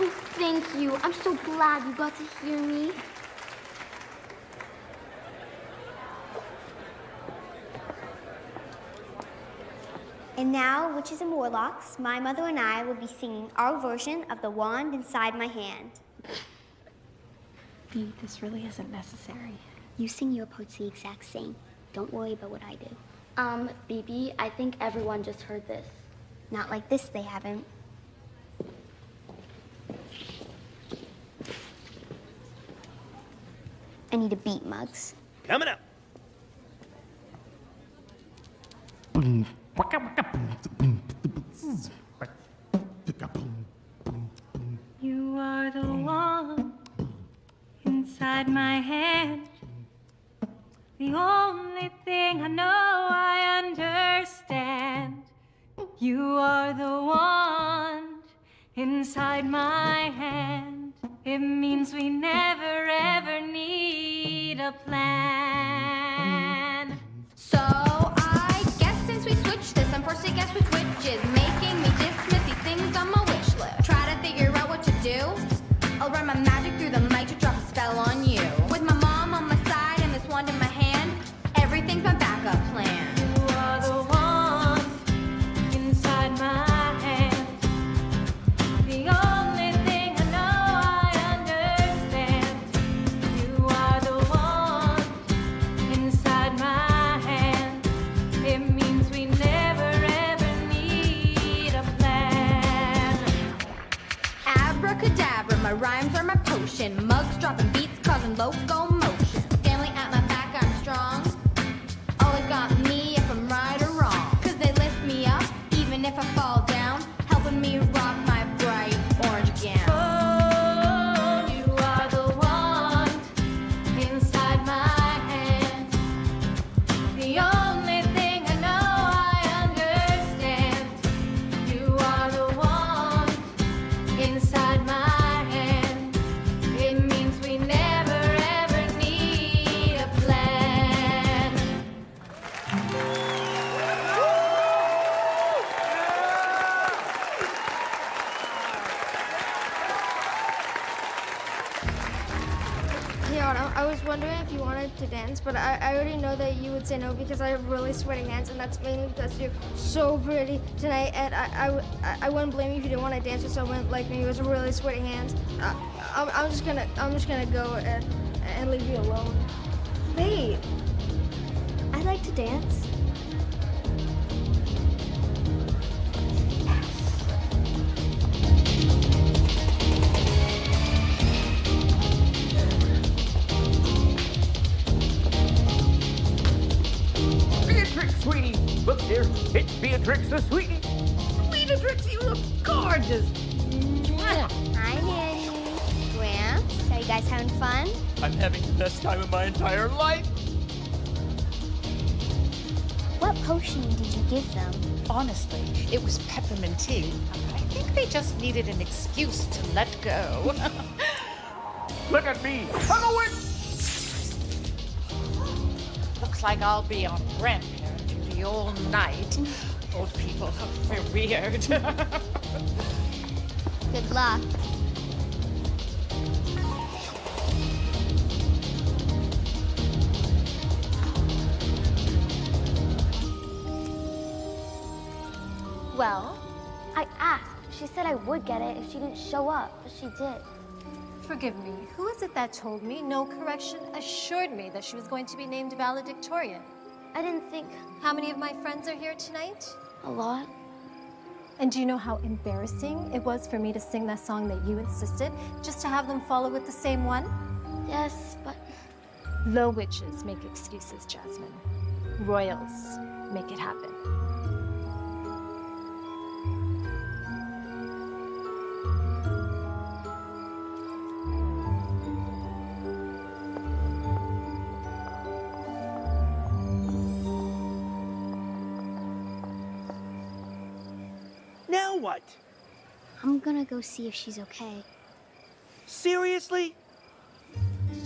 Oh, thank you. I'm so glad you got to hear me. And now, witches and warlocks, my mother and I will be singing our version of The Wand Inside My Hand. Bee, this really isn't necessary. You sing your parts the exact same. Don't worry about what I do. Um, BB, I think everyone just heard this. Not like this, they haven't. I need a beat, Mugs. Coming up. You are the one inside my hand. The only thing I know I understand. You are the one inside my hand. It means we never ever need a plan. To guess which witch is making me dismiss these things on my wish list. Try to figure out what to do. I'll run my magic through the mic to drop a spell on you. Loco no because I have really sweaty hands, and that's mainly because you're so pretty tonight, and I, I, I- wouldn't blame you if you didn't want to dance with someone like me with really sweaty hands. I, I'm, I'm just gonna, I'm just gonna go and, and leave you alone. Wait. I like to dance. It's Beatrix the sweetie. Beatrix, you look gorgeous. Hi, Nanny. Gramps, are you guys having fun? I'm having the best time of my entire life. What potion did you give them? Honestly, it was peppermint tea. I think they just needed an excuse to let go. Look at me. I'm a witch. Looks like I'll be on grandparent duty all night. Old people are weird. Good luck. Well, I asked. She said I would get it if she didn't show up, but she did. Forgive me, who is it that told me? No correction assured me that she was going to be named valedictorian. I didn't think. How many of my friends are here tonight? A lot. And do you know how embarrassing it was for me to sing that song that you insisted, just to have them follow with the same one? Yes, but. Low witches make excuses, Jasmine. Royals make it happen. Now what? I'm gonna go see if she's okay. Seriously?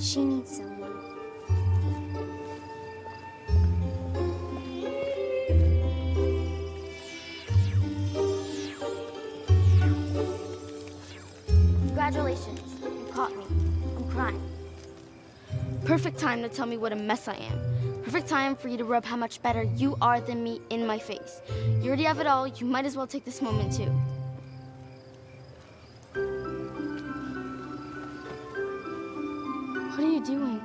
She needs someone. Congratulations, you caught me. I'm crying. Perfect time to tell me what a mess I am. Perfect time for you to rub how much better you are than me in my face. You already have it all, you might as well take this moment too. What are you doing?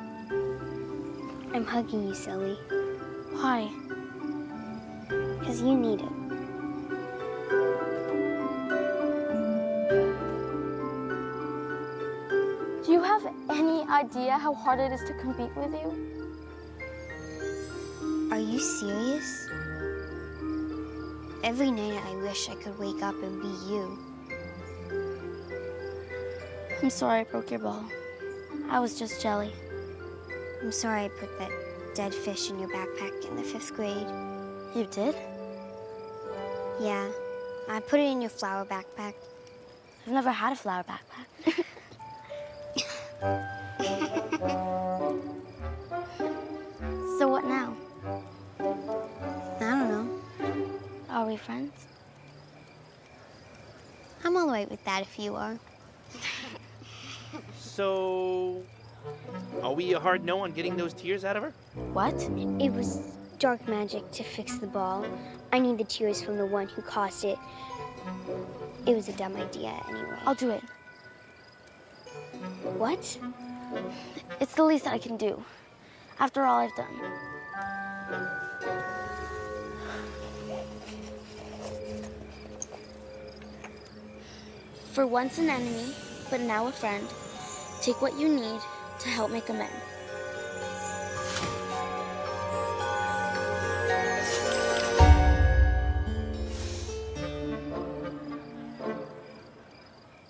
I'm hugging you, silly. Why? Because you need it. Do you have any idea how hard it is to compete with you? Are you serious? Every night I wish I could wake up and be you. I'm sorry I broke your ball. I was just jelly. I'm sorry I put that dead fish in your backpack in the fifth grade. You did? Yeah, I put it in your flower backpack. I've never had a flower backpack. Are friends? I'm all right with that if you are. So, are we a hard no on getting those tears out of her? What? It was dark magic to fix the ball. I need the tears from the one who caused it. It was a dumb idea anyway. I'll do it. What? It's the least I can do. After all I've done. For once an enemy, but now a friend, take what you need to help make amends.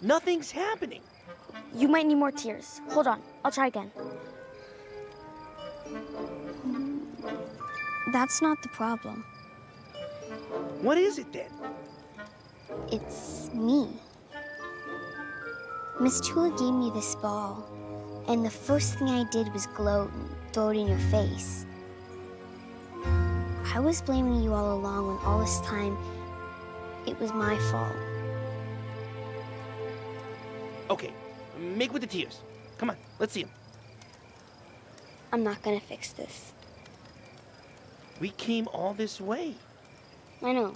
Nothing's happening. You might need more tears. Hold on, I'll try again. That's not the problem. What is it then? It's me. Miss Tula gave me this ball, and the first thing I did was gloat and throw it in your face. I was blaming you all along when all this time it was my fault. Okay, make with the tears. Come on, let's see them. I'm not gonna fix this. We came all this way. I know.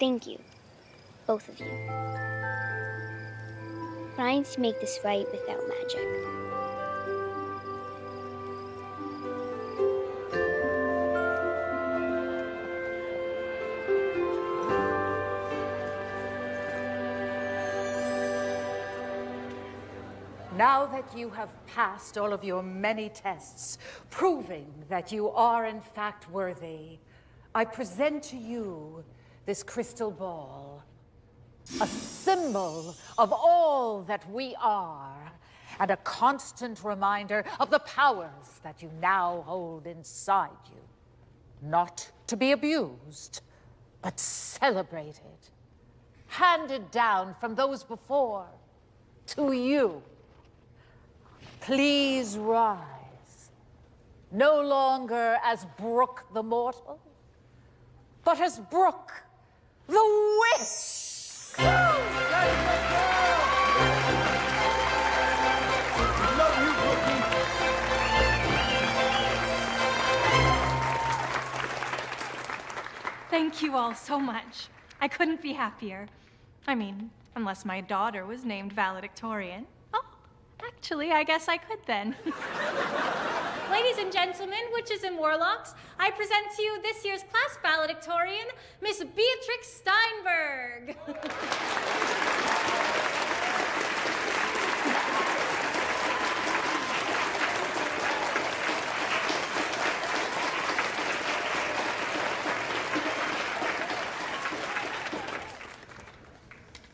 Thank you. Both of you. Need to make this right without magic. Now that you have passed all of your many tests, proving that you are in fact worthy, I present to you this crystal ball, a symbol of all that we are, and a constant reminder of the powers that you now hold inside you. Not to be abused, but celebrated, handed down from those before to you. Please rise, no longer as Brook the mortal, but as Brook the witch. Thank you all so much. I couldn't be happier. I mean, unless my daughter was named valedictorian. Oh, actually, I guess I could then. Ladies and gentlemen, witches and warlocks, I present to you this year's class valedictorian, Miss Beatrix Steinberg.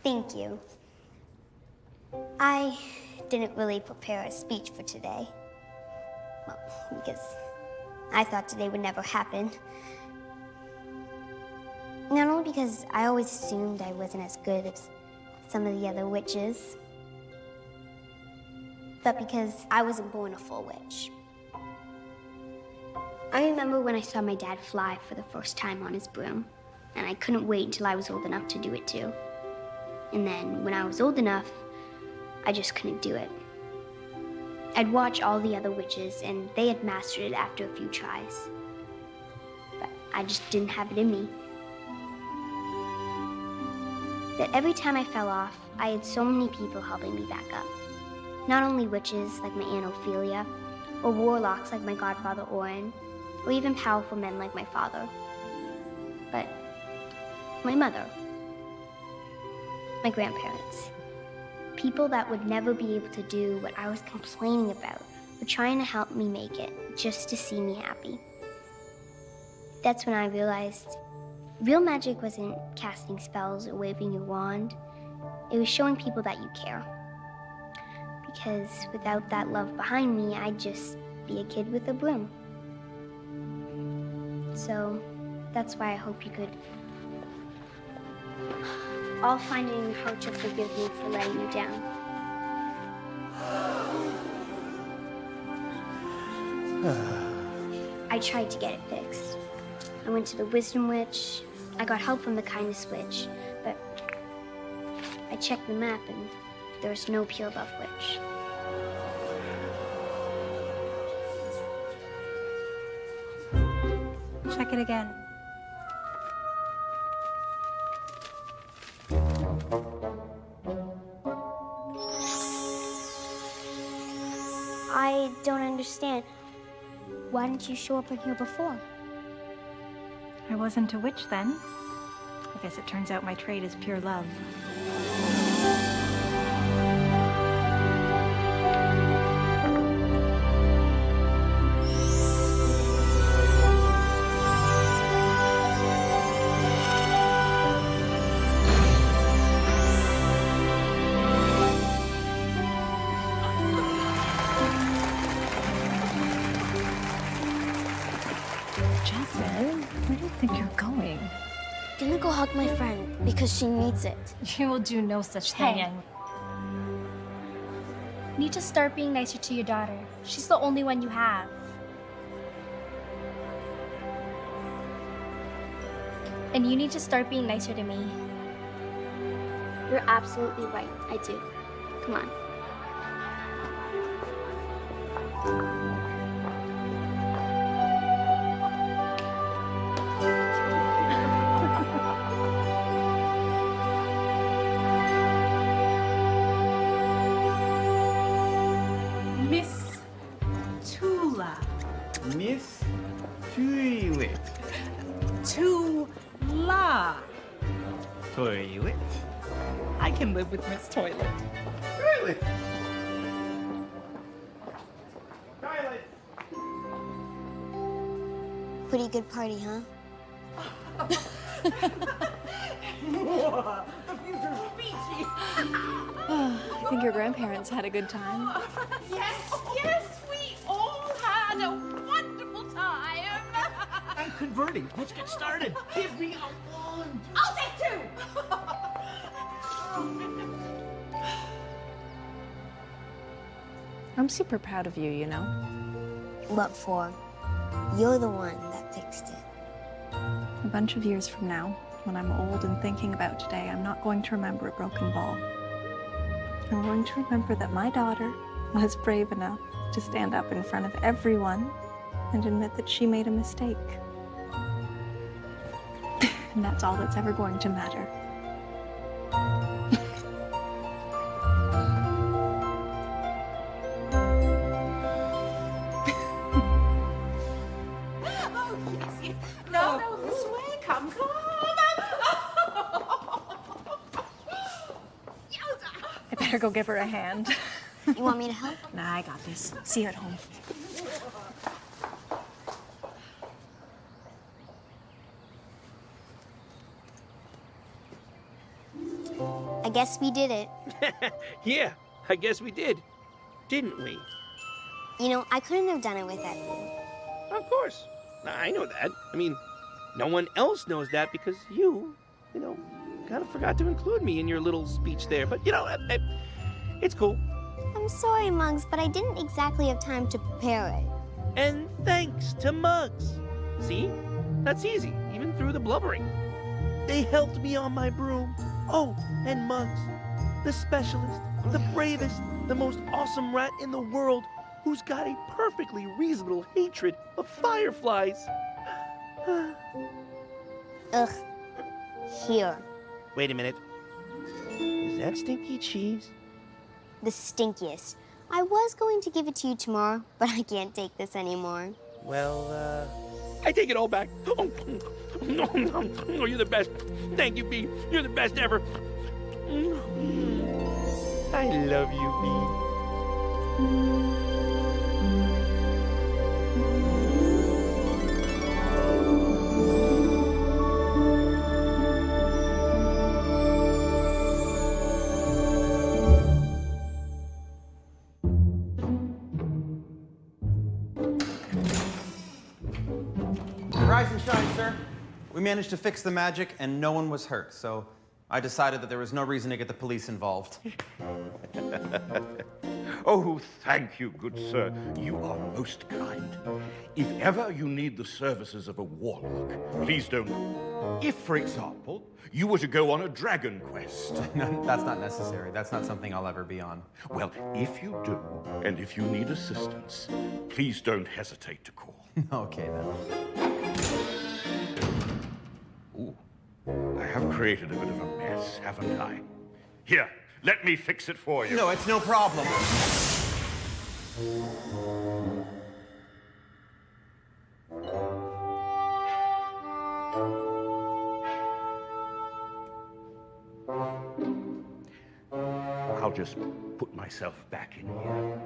Thank you. I didn't really prepare a speech for today. Well, because I thought today would never happen. Not only because I always assumed I wasn't as good as some of the other witches, but because I wasn't born a full witch. I remember when I saw my dad fly for the first time on his broom, and I couldn't wait until I was old enough to do it too. And then when I was old enough, I just couldn't do it. I'd watch all the other witches, and they had mastered it after a few tries. But I just didn't have it in me. That every time I fell off, I had so many people helping me back up. Not only witches like my Aunt Ophelia, or warlocks like my godfather Orin, or even powerful men like my father, but my mother, my grandparents. People that would never be able to do what I was complaining about were trying to help me make it just to see me happy. That's when I realized real magic wasn't casting spells or waving your wand, it was showing people that you care. Because without that love behind me, I'd just be a kid with a broom. So that's why I hope you could all find it in to forgive me for letting you down. I tried to get it fixed. I went to the Wisdom Witch. I got help from the Kindness Witch, but I checked the map and there was no Pure Love Witch. Check it again. Why didn't you show up in here before? I wasn't a witch then. I guess it turns out my trade is pure love. Because she needs it. You will do no such thing. Hey. Need to start being nicer to your daughter. She's the only one you have. And you need to start being nicer to me. You're absolutely right. I do. Come on. Pretty good party, huh? the future's peachy. I think your grandparents had a good time. Yes, yes, we all had a wonderful time. I'm converting. Let's get started. Give me a wand. I'll take two. I'm super proud of you, you know? What for? You're the one that fixed it. A bunch of years from now, when I'm old and thinking about today, I'm not going to remember a broken ball. I'm going to remember that my daughter was brave enough to stand up in front of everyone and admit that she made a mistake. and that's all that's ever going to matter. Go give her a hand. You want me to help? Nah, I got this. See you at home. I guess we did it. yeah, I guess we did. Didn't we? You know, I couldn't have done it without you. Of course. I know that. I mean, no one else knows that because you, you know, kind of forgot to include me in your little speech there. But, you know, I, I, it's cool. I'm sorry, Muggs, but I didn't exactly have time to prepare it. And thanks to Muggs. See? That's easy, even through the blubbering. They helped me on my broom. Oh, and Muggs, the specialist, the bravest, the most awesome rat in the world, who's got a perfectly reasonable hatred of fireflies. Ugh. Here. Wait a minute. Is that stinky cheese? The stinkiest. I was going to give it to you tomorrow, but I can't take this anymore. Well, uh, I take it all back. Oh, no, no, no, you're the best. Thank you, Bee. You're the best ever. I love you, Rise We managed to fix the magic and no one was hurt, so I decided that there was no reason to get the police involved. Oh, thank you, good sir. You are most kind. If ever you need the services of a warlock, please don't. If, for example, you were to go on a dragon quest. no, that's not necessary. That's not something I'll ever be on. Well, if you do, and if you need assistance, please don't hesitate to call. okay, then. Have created a bit of a mess, haven't I? Here, let me fix it for you. No, it's no problem. I'll just put myself back in here.